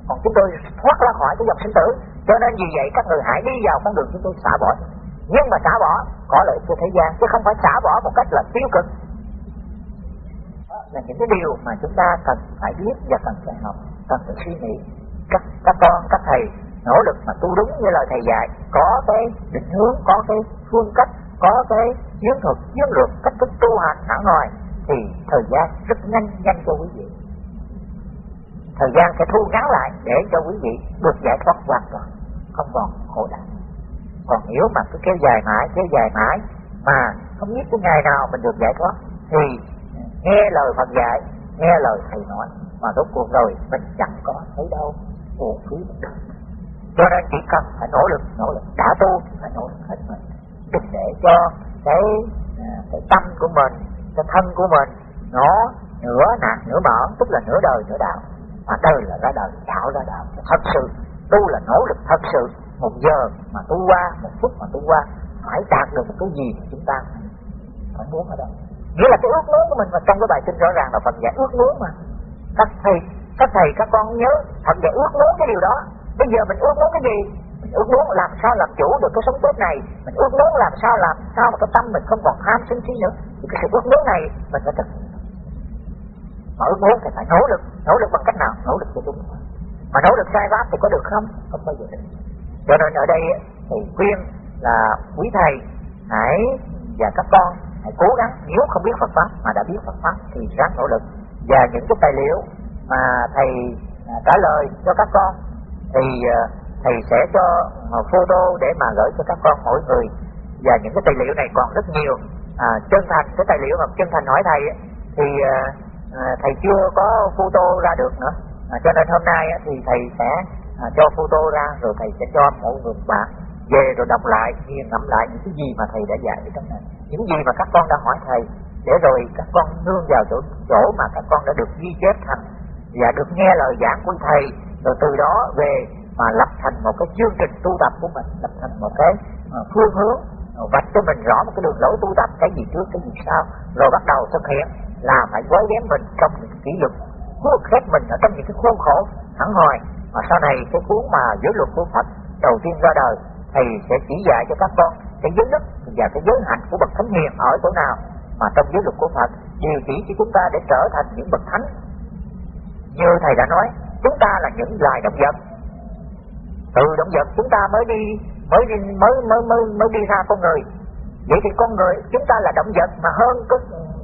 còn chúng tôi thoát ra khỏi cái dòng sinh tử. Cho nên vì vậy các người hãy đi vào con đường chúng tôi xả bỏ. Nhưng mà xả bỏ có lợi cho thế gian, chứ không phải xả bỏ một cách là tiêu cực. Đó là những cái điều mà chúng ta cần phải biết và cần phải học, cần phải suy nghĩ. Các các con, các thầy nỗ lực mà tu đúng như lời thầy dạy, có cái định hướng, có cái phương cách, có cái chiến thuật, chiến lược, cách thức tu hành hẳn ngoài thì thời gian rất nhanh nhanh cho quý vị thời gian sẽ thu ngắn lại để cho quý vị được giải thoát hoàn toàn không còn khổ đau. Còn nếu mà cứ kéo dài mãi kéo dài mãi mà không biết cái ngày nào mình được giải thoát thì nghe lời Phật dạy nghe lời thầy nói mà rốt cuộc rồi mình chẳng có thấy đâu uổng phí. Cho nên chỉ cần phải nỗ lực nỗ lực đã tu phải nỗ lực hết mình. Đừng để cho cái à, cái tâm của mình cái thân của mình nó nửa nạt nửa mở, tức là nửa đời nửa đạo mà đời là ra đời đạo ra đạo thật sự. Tu là nỗ lực thật sự. Một giờ mà tu qua, một phút mà tu qua, phải đạt được một cái gì mà chúng ta phải muốn ở đâu nghĩa là cái ước muốn của mình mà trong cái bài kinh rõ ràng là Phật dạy ước muốn mà. Các thầy các thầy, các con nhớ, Phật dạy ước muốn cái điều đó. Bây giờ mình ước muốn cái gì? Mình ước muốn làm sao làm chủ được cái sống tốt này. Mình ước muốn làm sao làm sao mà cái tâm mình không còn tham sân si nữa. Thì cái sự ước muốn này mình phải thực mà ước muốn thì phải nỗ lực nỗ lực bằng cách nào? Nỗ lực cho đúng. Mà nỗ lực sai pháp thì có được không? Không bao giờ được cho nên ở đây thì khuyên là quý thầy hãy và các con hãy cố gắng nếu không biết Phật pháp mà đã biết Phật pháp thì ráng nỗ lực. Và những cái tài liệu mà thầy à, trả lời cho các con thì à, thầy sẽ cho photo để mà gửi cho các con mỗi người. Và những cái tài liệu này còn rất nhiều. À, chân thành cái tài liệu mà chân thành hỏi thầy thì à, à, thầy chưa có photo ra được nữa. À, cho nên hôm nay thì thầy sẽ à, cho photo ra rồi thầy sẽ cho mỗi người bạn về rồi đọc lại nghiền ngẫm lại những cái gì mà thầy đã dạy ở trong này. Những gì mà các con đã hỏi thầy để rồi các con nương vào chỗ chỗ mà các con đã được ghi chép thành và được nghe lời giảng của thầy. Rồi từ đó về mà lập thành một cái chương trình tu tập của mình lập thành một cái à, phương hướng à, vạch cho mình rõ một cái đường lối tu tập cái gì trước cái gì sau rồi bắt đầu thực hiện là phải gói ghém mình trong những kỷ luật buộc khép mình ở trong những cái khuôn khổ. Hẳn hoài, mà sau này cái cuốn mà giới luật của Phật đầu tiên ra đời thầy sẽ chỉ dạy cho các con cái giới đức và cái giới hạnh của bậc thánh hiền ở chỗ nào mà trong giới luật của Phật điều chỉ cho chúng ta để trở thành những bậc thánh. Như thầy đã nói chúng ta là những loài động vật. Từ động vật chúng ta mới đi mới đi mới mới mới mới đi ra con người. Vậy thì con người chúng ta là động vật mà hơn cái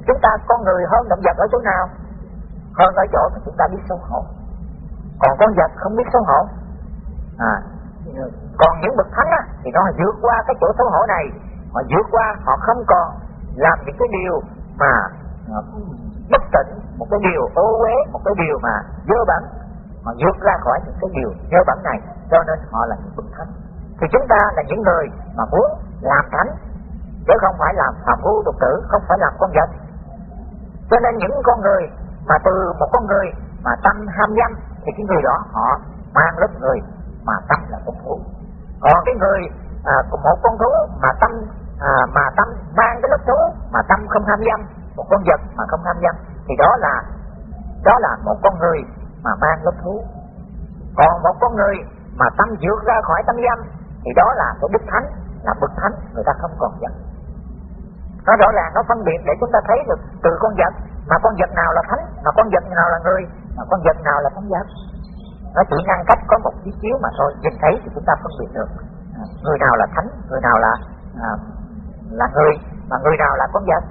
chúng ta con người hơn động vật ở chỗ nào? Hơn ở chỗ mà chúng ta biết xấu hổ. Còn con vật không biết xấu hổ. À còn những bậc thánh á, thì nó vượt qua cái chỗ xấu hổ này. Họ vượt qua họ không còn làm những cái điều mà à,
bất tịnh một cái điều ô uế một cái điều mà dơ bẩn. Mà vượt ra khỏi những cái điều dơ bẩn này cho nên họ là những bậc thánh. Thì chúng ta là những người mà muốn làm thánh chứ không phải làm phạm phu tục tử không phải làm con vật cho nên những con người mà từ một con người mà tâm ham dâm thì cái người đó họ mang lớp người mà tâm là con thú còn cái người à, một con thú mà tâm à, mà tâm mang cái lớp thú mà tâm không ham dâm một con vật mà không ham dâm thì đó là đó là một con người mà mang lớp thú. Còn một con người mà tâm vượt ra khỏi tâm dâm thì đó là cái đức thánh là bậc thánh người ta không còn dâm nó rõ ràng nó phân biệt để chúng ta thấy được từ con vật. Mà con vật nào là thánh mà con vật nào là người mà con vật nào là thánh vật nó chỉ ngăn cách có một chiếc chiếu mà thôi nhìn thấy thì chúng ta phân biệt được. À, người nào là thánh người nào là à, là người mà người nào là con vật.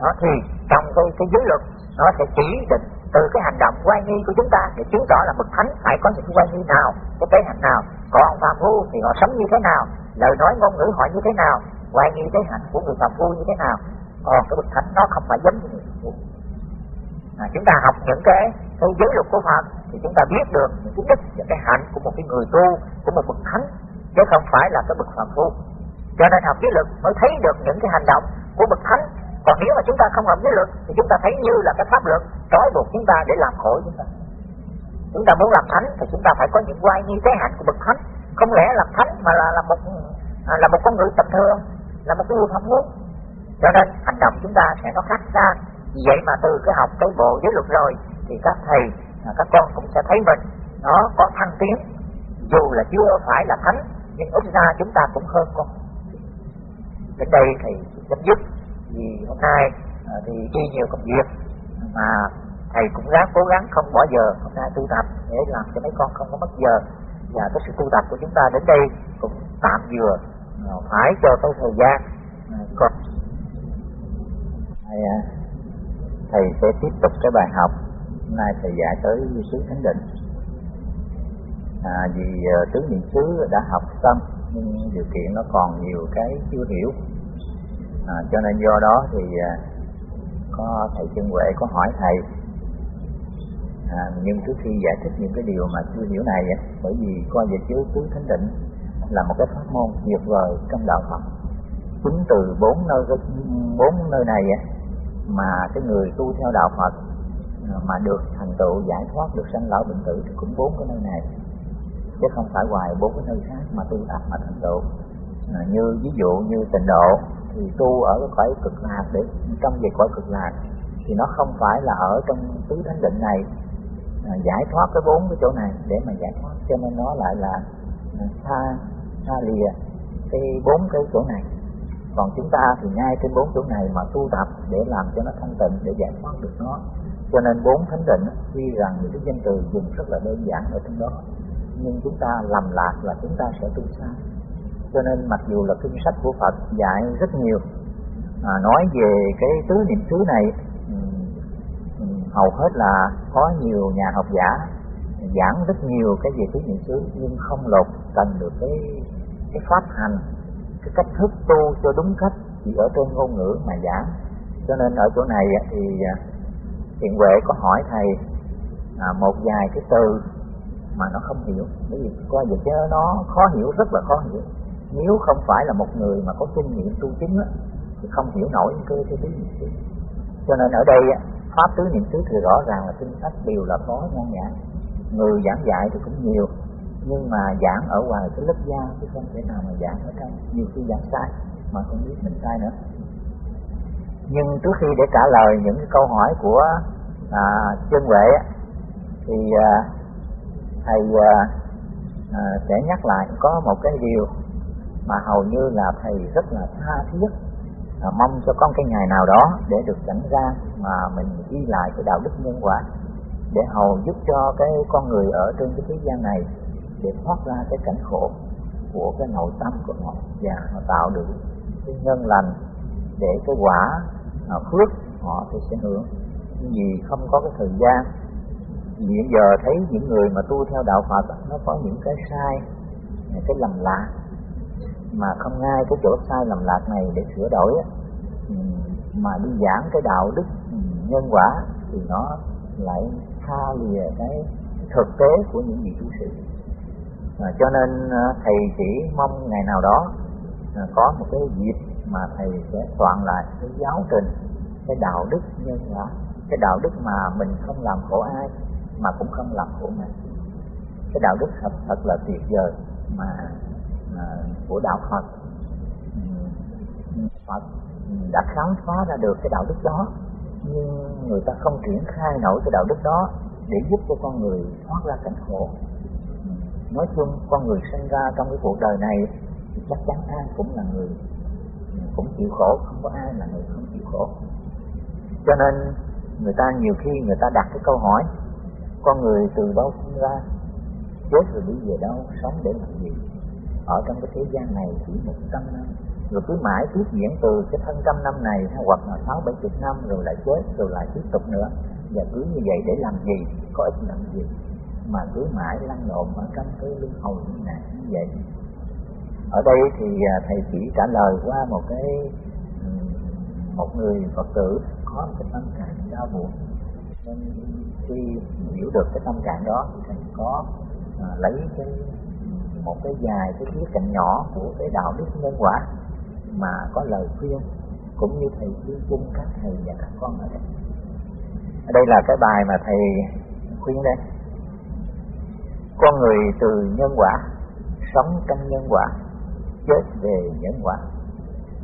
Đó thì trong cái cái giới luật nó sẽ chỉ định từ cái hành động quay nghi của chúng ta để chứng tỏ là bậc thánh phải có những quay nghi nào cái tế nào còn phàm phu thì họ sống như thế nào lời nói ngôn ngữ họ như thế nào quay nghi cái hạnh của người phàm phu như thế nào. Còn cái bậc thánh nó không phải giống như người phàm phu à, chúng ta học những cái cái giới luật của Phật thì chúng ta biết được những cái đức những cái hạnh của một cái người tu của một bậc thánh chứ không phải là cái bậc phàm phu. Cho nên học giới luật mới thấy được những cái hành động của bậc thánh. Còn nếu mà chúng ta không học giới luật thì chúng ta thấy như là cái pháp luật trói buộc chúng ta để làm khổ chúng ta. Chúng ta muốn làm thánh thì chúng ta phải có những quay như thế hạnh của bậc thánh. Không lẽ làm thánh mà là là một à, là một con người tầm thường? Là một cái người phạm muốn cho nên hành động chúng ta sẽ có khác xa. Vì vậy mà từ cái học cái bộ giới luật rồi, thì các thầy à, các con cũng sẽ thấy mình nó có thăng tiến. Dù là chưa phải là thánh, nhưng ít ra chúng ta cũng hơn con. Đến đây thì chấm dứt vì hôm nay à, thì đi nhiều công việc, mà thầy cũng ráng cố gắng không bỏ giờ. Hôm nay tu tập để làm cho mấy con không có mất giờ. Và cái sự tu tập của chúng ta đến đây cũng tạm vừa phải cho có thời gian. À, còn
thầy, à, thầy sẽ tiếp tục cái bài học. Hôm nay thầy dạy tới xứ thánh định. À, vì à, tướng niệm xứ đã học xong nhưng điều kiện nó còn nhiều cái chưa hiểu. À, cho nên do đó thì có thầy chân huệ có hỏi thầy. À, nhưng trước khi giải thích những cái điều mà chưa hiểu này bởi vì coi về chứa tứ thánh định là một cái pháp môn tuyệt vời trong đạo Phật. Chính từ bốn nơi bốn nơi này mà cái người tu theo đạo Phật à, mà được thành tựu giải thoát được sanh lão bệnh tử thì cũng bốn cái nơi này. Chứ không phải ngoài bốn cái nơi khác mà tu tập mà thành tựu. À, như ví dụ như tịnh độ thì tu ở cái cõi cực lạc để trong về cõi cực lạc thì nó không phải là ở trong tứ thánh định này à, giải thoát cái bốn cái chỗ này để mà giải thoát. Cho nên nó lại là à, xa xa lìa cái bốn cái chỗ này. Còn chúng ta thì ngay trên bốn chỗ này mà tu tập để làm cho nó thanh tịnh để giải thoát được nó. Cho nên bốn thánh định tuy rằng những cái danh từ dùng rất là đơn giản ở trong đó nhưng chúng ta lầm lạc là chúng ta sẽ tu sai cho nên mặc dù là kinh sách của Phật dạy rất nhiều à, nói về cái tứ niệm xứ này hầu hết là có nhiều nhà học giả giảng rất nhiều cái về tứ niệm xứ nhưng không lột cần được cái cái pháp hành cái cách thức tu cho đúng cách chỉ ở trên ngôn ngữ mà giảng. Cho nên ở chỗ này thì à, thiện huệ có hỏi thầy à, một vài cái từ mà nó không hiểu. Bởi vì coi vậy chứ nó khó hiểu rất là khó hiểu. Nếu không phải là một người mà có kinh nghiệm tu chính á, thì không hiểu nổi cơ cái tứ niệm xứ cho nên ở đây pháp tứ niệm xứ thì rõ ràng là kinh sách đều là có nhan nhã. Người giảng dạy thì cũng nhiều nhưng mà giảng ở ngoài cái lớp da chứ không thể nào mà giảng ở trong nhiều khi giảng sai mà không biết mình sai nữa. Nhưng trước khi để trả lời những cái câu hỏi của à, chân huệ thì à, thầy à, à, sẽ nhắc lại có một cái điều mà hầu như là thầy rất là tha thiết à, mong cho con cái ngày nào đó để được cảnh ra mà mình ghi lại cái đạo đức nhân quả để hầu giúp cho cái con người ở trên cái thế gian này để thoát ra cái cảnh khổ của cái nội tâm của họ. Và họ tạo được cái nhân lành để cái quả à, phước họ thì sẽ hưởng. Nhưng vì không có cái thời gian hiện giờ thấy những người mà tu theo đạo Phật nó có những cái sai cái lầm lạc. Mà không ngay cái chỗ sai lầm lạc này để sửa đổi mà đi giảng cái đạo đức nhân quả thì nó lại xa lìa cái thực tế của những vị tu sĩ à, cho nên à, thầy chỉ mong ngày nào đó à, có một cái dịp mà thầy sẽ soạn lại cái giáo trình cái đạo đức nhân quả cái đạo đức mà mình không làm khổ ai mà cũng không làm khổ mình cái đạo đức thật, thật là tuyệt vời mà à, của đạo Phật. Phật đã khám phá ra được cái đạo đức đó nhưng người ta không triển khai nổi cái đạo đức đó để giúp cho con người thoát ra cảnh khổ nói chung con người sinh ra trong cái cuộc đời này thì chắc chắn ai cũng là người, cũng chịu khổ, không có ai là người không chịu khổ. Cho nên người ta nhiều khi người ta đặt cái câu hỏi, con người từ đâu sinh ra, chết rồi đi về đâu, sống để làm gì? Ở trong cái thế gian này chỉ một trăm năm, rồi cứ mãi tiếp diễn từ cái thân trăm năm này, hoặc là sáu bảy chục năm, rồi lại chết, rồi lại tiếp tục nữa. Và cứ như vậy để làm gì, có ích làm gì? Mà cứ mãi lăn lộn ở trong cái luân hồi như này như vậy. Ở đây thì à, thầy chỉ trả lời qua một cái một người phật tử có một cái tâm trạng đau buồn. Nên khi hiểu được cái tâm trạng đó thì thầy có à, lấy cái một cái dài cái khía cạnh nhỏ của cái đạo đức nhân quả mà có lời khuyên cũng như thầy khuyên chung các thầy và các con ở đây. Ở đây là cái bài mà thầy khuyên đây con người từ nhân quả, sống trong nhân quả, chết về nhân quả.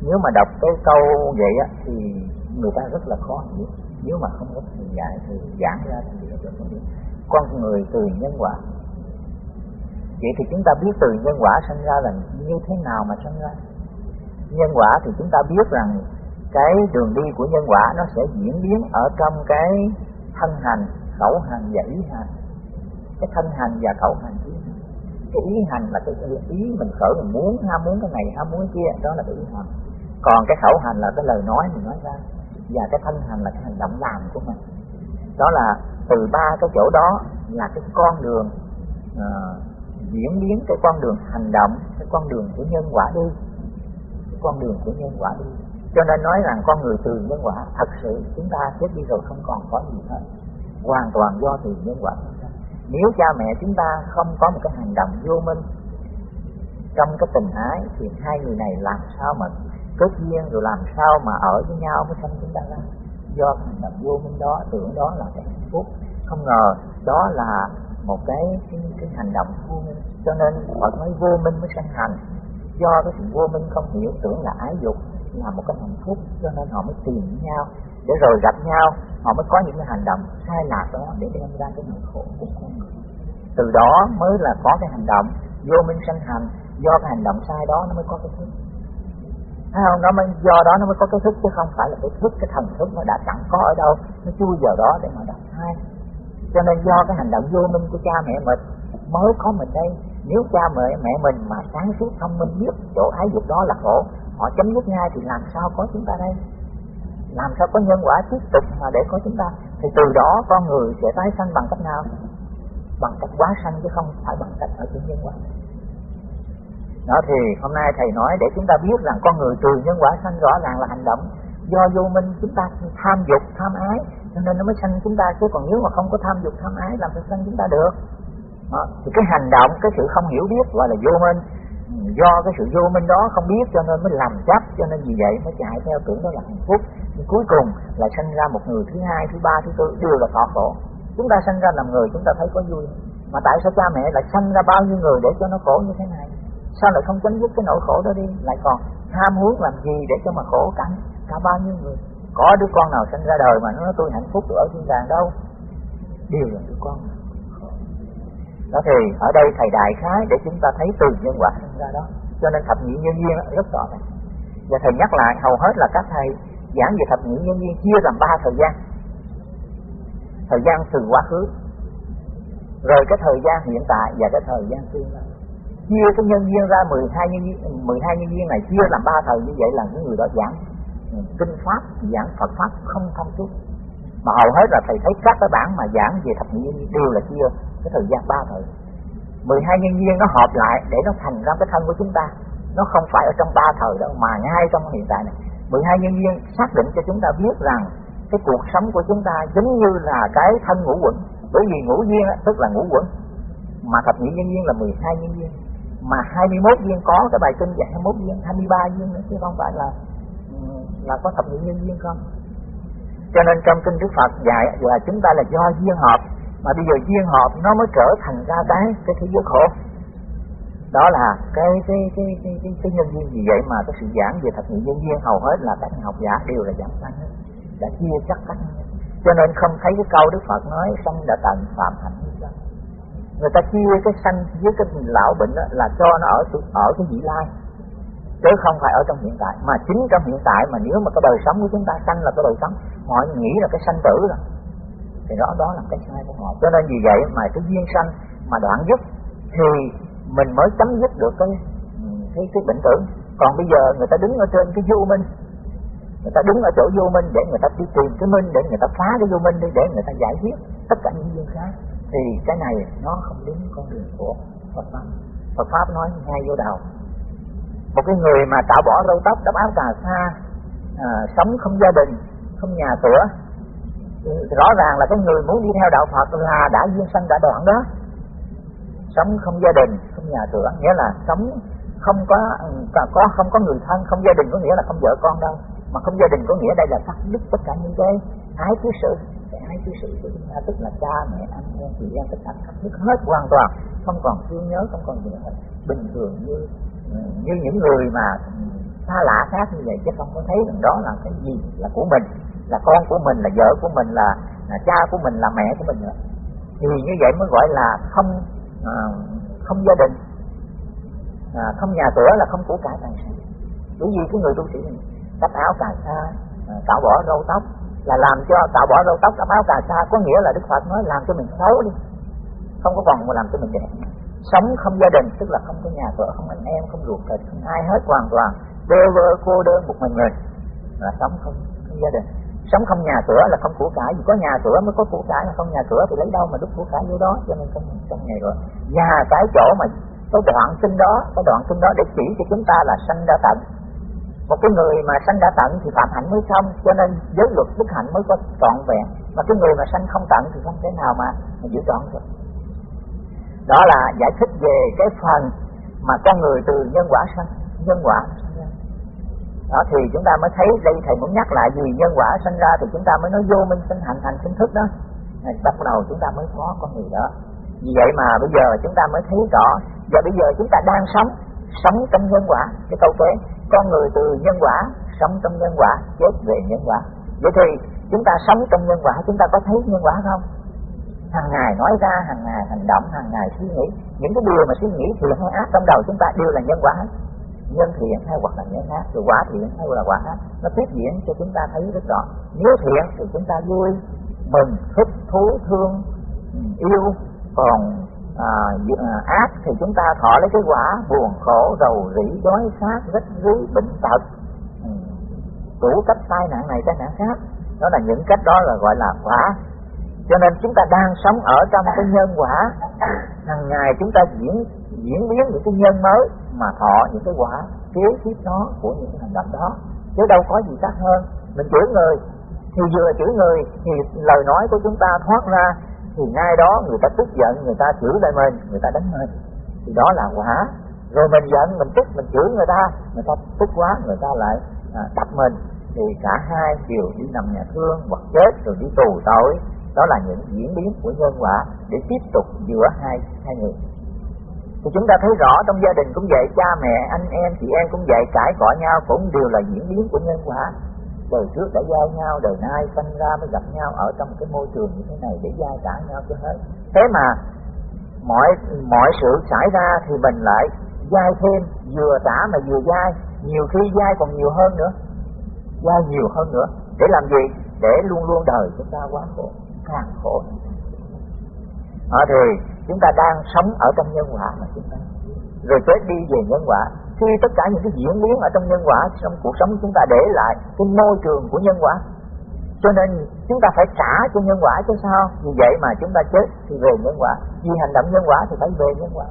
Nếu mà đọc cái câu vậy á, thì người ta rất là khó hiểu. Nếu mà không có thầy dạy thì giảng ra thì rất là khó hiểu. Con người từ nhân quả. Vậy thì chúng ta biết từ nhân quả sinh ra là như thế nào mà sinh ra? Nhân quả thì chúng ta biết rằng cái đường đi của nhân quả nó sẽ diễn biến ở trong cái thân hành, khẩu hành và ý hành cái thân hành và khẩu hành ý cái ý hành là cái ý mình khởi mình muốn ham muốn cái này ham muốn kia đó là cái ý hành. Còn cái khẩu hành là cái lời nói mình nói ra. Và cái thân hành là cái hành động làm của mình. Đó là từ ba cái chỗ đó là cái con đường uh, diễn biến cái con đường hành động cái con đường của nhân quả đi. Cái con đường của nhân quả đi. Cho nên nói rằng con người từ nhân quả thật sự chúng ta chết đi rồi không còn có gì hết. Hoàn toàn do từ nhân quả nếu cha mẹ chúng ta không có một cái hành động vô minh trong cái tình ái thì hai người này làm sao mà kết duyên rồi làm sao mà ở với nhau mới sanh chúng ta ra? Do hành động vô minh đó tưởng đó là cái hạnh phúc. Không ngờ đó là một cái cái, cái hành động vô minh. Cho nên Phật nói vô minh mới sanh hành. Do cái sự vô minh không hiểu tưởng là ái dục là một cái hạnh phúc cho nên họ mới tìm với nhau để rồi gặp nhau, họ mới có những cái hành động sai lạc đó để đem ra cái nỗi khổ của con người. Từ đó mới là có cái hành động vô minh sanh hành, do cái hành động sai đó nó mới có cái thức. Thấy không? Nó mới, do đó nó mới có cái thức, chứ không phải là cái thức, cái thần thức nó đã chẳng có ở đâu, nó chui vào đó để mà đặt sai. Cho nên do cái hành động vô minh của cha mẹ mình mới có mình đây. Nếu cha mẹ mẹ mình mà sáng suốt thông minh biết chỗ ái dục đó là khổ, họ chấm dứt ngay thì làm sao có chúng ta đây? Làm sao có nhân quả tiếp tục mà để có chúng ta? Thì từ đó con người sẽ tái sanh bằng cách nào? Bằng cách quá sanh chứ không phải bằng cách ở trên nhân quả. Đó thì hôm nay thầy nói để chúng ta biết rằng con người từ nhân quả sanh rõ ràng là hành động. Do vô minh chúng ta tham dục, tham ái, cho nên nó mới sanh chúng ta. Chứ còn nếu mà không có tham dục, tham ái, làm sao sanh chúng ta được? Đó. thì cái hành động, cái sự không hiểu biết gọi là vô minh. Do cái sự vô minh đó không biết cho nên mới làm chấp cho nên vì vậy mới chạy theo tưởng đó là hạnh phúc. Nhưng cuối cùng là sinh ra một người thứ hai, thứ ba, thứ tư, đều là thọ khổ. Chúng ta sinh ra làm người, chúng ta thấy có vui. Mà tại sao cha mẹ lại sinh ra bao nhiêu người để cho nó khổ như thế này? Sao lại không chấm dứt cái nỗi khổ đó đi? Lại còn ham muốn làm gì để cho mà khổ cả cả bao nhiêu người? Có đứa con nào sinh ra đời mà nó nói tôi hạnh phúc ở thiên đàng đâu? Đều là đứa con. Đó thì ở đây thầy đại khái để chúng ta thấy từ nhân quả sinh ra đó. Cho nên thập nhị nhân duyên rất rõ ràng và thầy nhắc lại, hầu hết là các thầy giảng về thập nhị nhân duyên chia làm ba thời gian. Thời gian từ quá khứ, rồi cái thời gian hiện tại và cái thời gian tương lai. Chia cái nhân duyên ra 12 nhân viên 12 nhân duyên này chia làm ba thời, như vậy là những người đó giảng ừ, kinh pháp, giảng Phật pháp không thông suốt. Mà hầu hết là thầy thấy các cái bản mà giảng về thập nhị nhân đều là chia cái thời gian ba thời. 12 nhân duyên nó hợp lại để nó thành ra cái thân của chúng ta nó không phải ở trong ba thời đâu, mà ngay trong hiện tại này. 12 nhân viên xác định cho chúng ta biết rằng cái cuộc sống của chúng ta giống như là cái thân ngũ quẩn. Bởi vì ngũ duyên tức là ngũ quẩn. Mà thập nhị nhân viên là 12 nhân viên. Mà 21 viên có cái bài kinh dạy 21 viên 23 viên nữa, chứ không phải là là có thập nhị nhân viên không? Cho nên trong kinh Đức Phật dạy là chúng ta là do duyên hợp. Mà bây giờ duyên hợp nó mới trở thành ra cái cái thế giới khổ đó là cái cái cái cái cái, cái nhân duyên gì vậy mà cái sự giảng về thật nhị nhân duyên hầu hết là các học giả đều là giảng sanh đã chia chắc các cho nên không thấy cái câu Đức Phật nói sanh đã tận phạm hạnh người ta chia cái sanh với cái lão bệnh đó là cho nó ở ở cái vị lai. Chứ không phải ở trong hiện tại. Mà chính trong hiện tại mà nếu mà cái đời sống của chúng ta sanh là cái đời sống họ nghĩ là cái sanh tử rồi. Thì đó đó là cái sai của họ. Cho nên vì vậy mà cái duyên sanh mà đoạn dứt thì mình mới chấm dứt được cái cái cái bệnh tử còn bây giờ người ta đứng ở trên cái vô minh. Người ta đứng ở chỗ vô minh để người ta đi tìm cái minh để người ta phá cái vô minh đi để người ta giải quyết tất cả những duyên khác. Thì cái này nó không đúng con đường của Phật pháp. Phật pháp nói ngay vô đầu một cái người mà tạo bỏ râu tóc đắp áo cà sa à, sống không gia đình không nhà cửa rõ ràng là cái người muốn đi theo đạo Phật là đã duyên sanh đã đoạn đó sống không gia đình không nhà cửa. Nghĩa là sống không có có không có người thân không gia đình có nghĩa là không vợ con đâu. Mà không gia đình có nghĩa đây là cắt đứt tất cả những cái ái thứ sự. Cái ái thứ sự của chúng ta tức là cha mẹ anh em chị em tất cả cắt đứt hết hoàn toàn. Không còn thương nhớ không còn gì bình thường như như những người mà xa lạ khác như vậy chứ không có thấy rằng đó là cái gì là của mình. Là con của mình là vợ của mình là, là cha của mình là mẹ của mình nữa. Thì như vậy mới gọi là không à, không gia đình. À, không nhà cửa là không của cải tài sản. Bởi vì cái người tu sĩ này cắt áo cà sa à, cạo bỏ râu tóc là làm cho cạo bỏ râu tóc cắt áo cà sa có nghĩa là đức phật nói làm cho mình xấu đi. Không có còn mà làm cho mình đẹp. Sống không gia đình tức là không có nhà cửa không anh em không ruột thịt không ai hết hoàn toàn. Bơ vơ cô đơn một mình người là sống không, không gia đình sống không nhà cửa là không của cải. Vì có nhà cửa mới có của cải mà không nhà cửa thì lấy đâu mà đúc của cải vô đó. Cho nên không không ngày rồi nhà cái chỗ mà cái đoạn sinh đó cái đoạn sinh đó để chỉ cho chúng ta là sanh ra tận một cái người mà sanh đã tận thì phạm hạnh mới xong cho nên giới luật đức hạnh mới có trọn vẹn. Mà cái người mà sanh không tận thì không thể nào mà, mà giữ trọn được. Đó là giải thích về cái phần mà con người từ nhân quả sanh nhân quả đó, thì chúng ta mới thấy đây, thầy muốn nhắc lại, vì nhân quả sinh ra thì chúng ta mới nói vô minh sinh hành hành sinh thức đó. Bắt đầu chúng ta mới có con người đó. Vì vậy mà bây giờ chúng ta mới thấy rõ, và bây giờ chúng ta đang sống sống trong nhân quả. Cái câu kế, con người từ nhân quả sống trong nhân quả, chết về nhân quả. Vậy thì chúng ta sống trong nhân quả, chúng ta có thấy nhân quả không? Hàng ngày nói ra, hàng ngày hành động, hàng ngày suy nghĩ. Những cái điều mà suy nghĩ thiện hay ác trong đầu chúng ta đều là nhân quả nhân thiện hay hoặc là nhân ác rồi quả thiện hay là quả ác nó tiếp diễn cho chúng ta thấy rất rõ. Nếu thiện thì chúng ta vui mừng thích thú thương yêu. Còn à, à ác thì chúng ta thọ lấy cái quả buồn khổ rầu rĩ đói khát rách rưới bệnh tật. Ừ. Đủ cách tai nạn này tai nạn khác. Đó là những cách đó là gọi là quả. Cho nên chúng ta đang sống ở trong cái nhân quả. Hàng ngày chúng ta diễn diễn biến những cái nhân mới mà thọ những cái quả kế tiếp đó của những cái hành động đó. Chứ đâu có gì khác hơn. Mình chửi người thì vừa chửi người thì lời nói của chúng ta thoát ra thì ngay đó người ta tức giận người ta chửi lại mình người ta đánh mình. Thì đó là quả. Rồi mình giận mình tức mình chửi người ta người ta tức quá người ta lại à, đập mình. Thì cả hai đều đi nằm nhà thương hoặc chết rồi đi tù tội. Đó là những diễn biến của nhân quả để tiếp tục giữa hai hai người thì chúng ta thấy rõ trong gia đình cũng vậy cha mẹ anh em chị em cũng vậy cãi cọ nhau cũng đều là diễn biến của nhân quả. Đời trước đã giao nhau đời nay sinh ra mới gặp nhau ở trong cái môi trường như thế này để giao trả nhau cho hết. Thế mà mọi mọi sự xảy ra thì mình lại dai thêm vừa trả mà vừa dai. Nhiều khi dai còn nhiều hơn nữa. Dai nhiều hơn nữa. Để làm gì? Để luôn luôn đời chúng ta quá khổ càng khổ. À, thì chúng ta đang sống ở trong nhân quả mà chúng ta. Rồi chết đi về nhân quả. Khi tất cả những cái diễn biến ở trong nhân quả, trong cuộc sống chúng ta để lại cái môi trường của nhân quả. Cho nên chúng ta phải trả cho nhân quả chứ sao? Vì vậy mà chúng ta chết thì về nhân quả. Vì hành động nhân quả thì phải về nhân quả.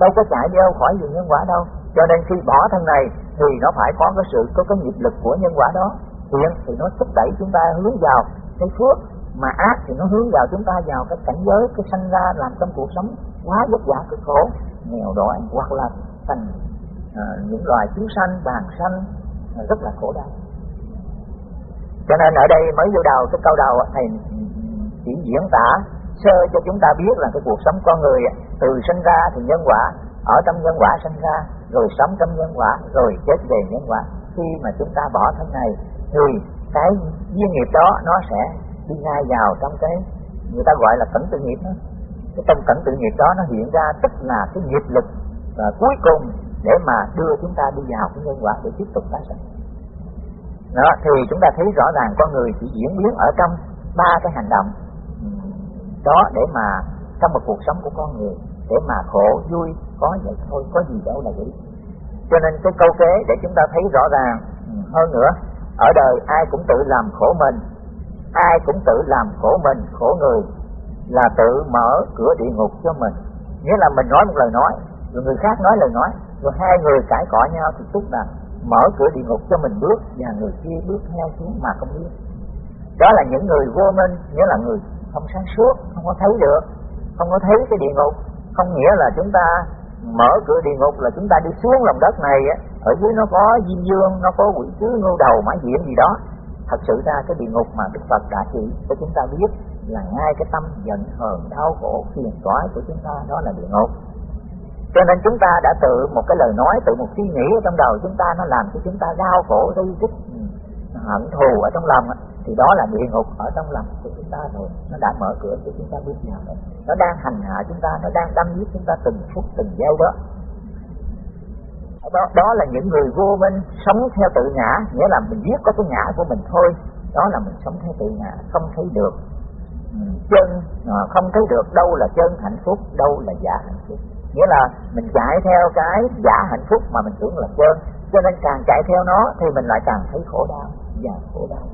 Đâu có chạy đi đâu khỏi về nhân quả đâu. Cho nên khi bỏ thân này thì nó phải có cái sự, có cái nghiệp lực của nhân quả đó. Thiện thì nó thúc đẩy chúng ta hướng vào cái phước mà ác thì nó hướng vào chúng ta vào cái cảnh giới cái sanh ra làm trong cuộc sống quá vất vả cực khổ nghèo đói hoặc là thành à, những loài chúng sanh bàn sanh à, rất là khổ đau. Cho nên ở đây mới vô đầu cái câu đầu thầy chỉ diễn tả sơ cho chúng ta biết là cái cuộc sống con người từ sinh ra thì nhân quả ở trong nhân quả sinh ra rồi sống trong nhân quả rồi chết về nhân quả. Khi mà chúng ta bỏ thân này thì cái duyên nghiệp đó nó sẽ đi ngay vào trong cái, người ta gọi là cẩn tự nghiệp đó. Cái trong cẩn tự nghiệp đó nó hiện ra tức là cái nghiệp lực và cuối cùng để mà đưa chúng ta đi vào cái nhân quả để tiếp tục tái sinh đó, thì chúng ta thấy rõ ràng con người chỉ diễn biến ở trong ba cái hành động đó để mà trong một cuộc sống của con người, để mà khổ, vui, có vậy thôi, có gì đâu là vậy cho nên cái câu kế để chúng ta thấy rõ ràng hơn nữa, ở đời ai cũng tự làm khổ mình ai cũng tự làm khổ mình, khổ người, là tự mở cửa địa ngục cho mình. Nghĩa là mình nói một lời nói, rồi người khác nói lời nói, rồi hai người cãi cọ nhau thì tức là mở cửa địa ngục cho mình bước và người kia bước theo xuống mà không biết. Đó là những người vô minh, nghĩa là người không sáng suốt, không có thấy được, không có thấy cái địa ngục. Không nghĩa là chúng ta mở cửa địa ngục là chúng ta đi xuống lòng đất này ở dưới nó có diêm dương, nó có quỷ sứ ngưu đầu, mã diện gì đó thật sự ra cái địa ngục mà đức phật đã chỉ cho chúng ta biết là ngay cái tâm giận, hờn, đau khổ, phiền toái của chúng ta, đó là địa ngục. Cho nên chúng ta đã tự, một cái lời nói, tự một suy nghĩ ở trong đầu chúng ta, nó làm cho chúng ta đau khổ ri rít ừ, hận thù ở trong lòng thì đó là địa ngục ở trong lòng của chúng ta rồi. Nó đã mở cửa cho chúng ta biết vào rồi. Nó đang hành hạ chúng ta, nó đang đâm giết chúng ta từng phút, từng giây đó đó, đó là những người vô minh sống theo tự ngã nghĩa là mình biết có cái ngã của mình thôi. Đó là mình sống theo tự ngã không thấy được. Ừ, chân à, không thấy được đâu là chân hạnh phúc đâu là giả hạnh phúc. Nghĩa là mình chạy theo cái giả hạnh phúc mà mình tưởng là chân. Cho nên càng chạy theo nó thì mình lại càng thấy khổ đau và khổ đau.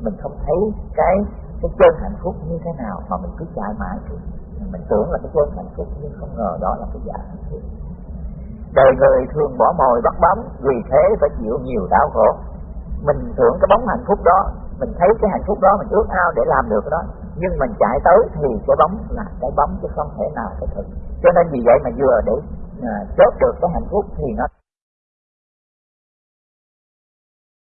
Mình không thấy cái cái chân hạnh phúc như thế nào mà mình cứ chạy mãi. Mình tưởng là cái chân hạnh phúc nhưng không ngờ đó là cái giả hạnh phúc đời người thường bỏ mồi bắt bóng vì thế phải chịu nhiều đau khổ. Mình tưởng cái bóng hạnh phúc đó mình thấy cái hạnh phúc đó mình ước ao để làm được đó. Nhưng mình chạy tới thì cái bóng là cái bóng chứ không thể nào cái thực cho nên vì vậy mà vừa để à, chốt được cái hạnh phúc thì nó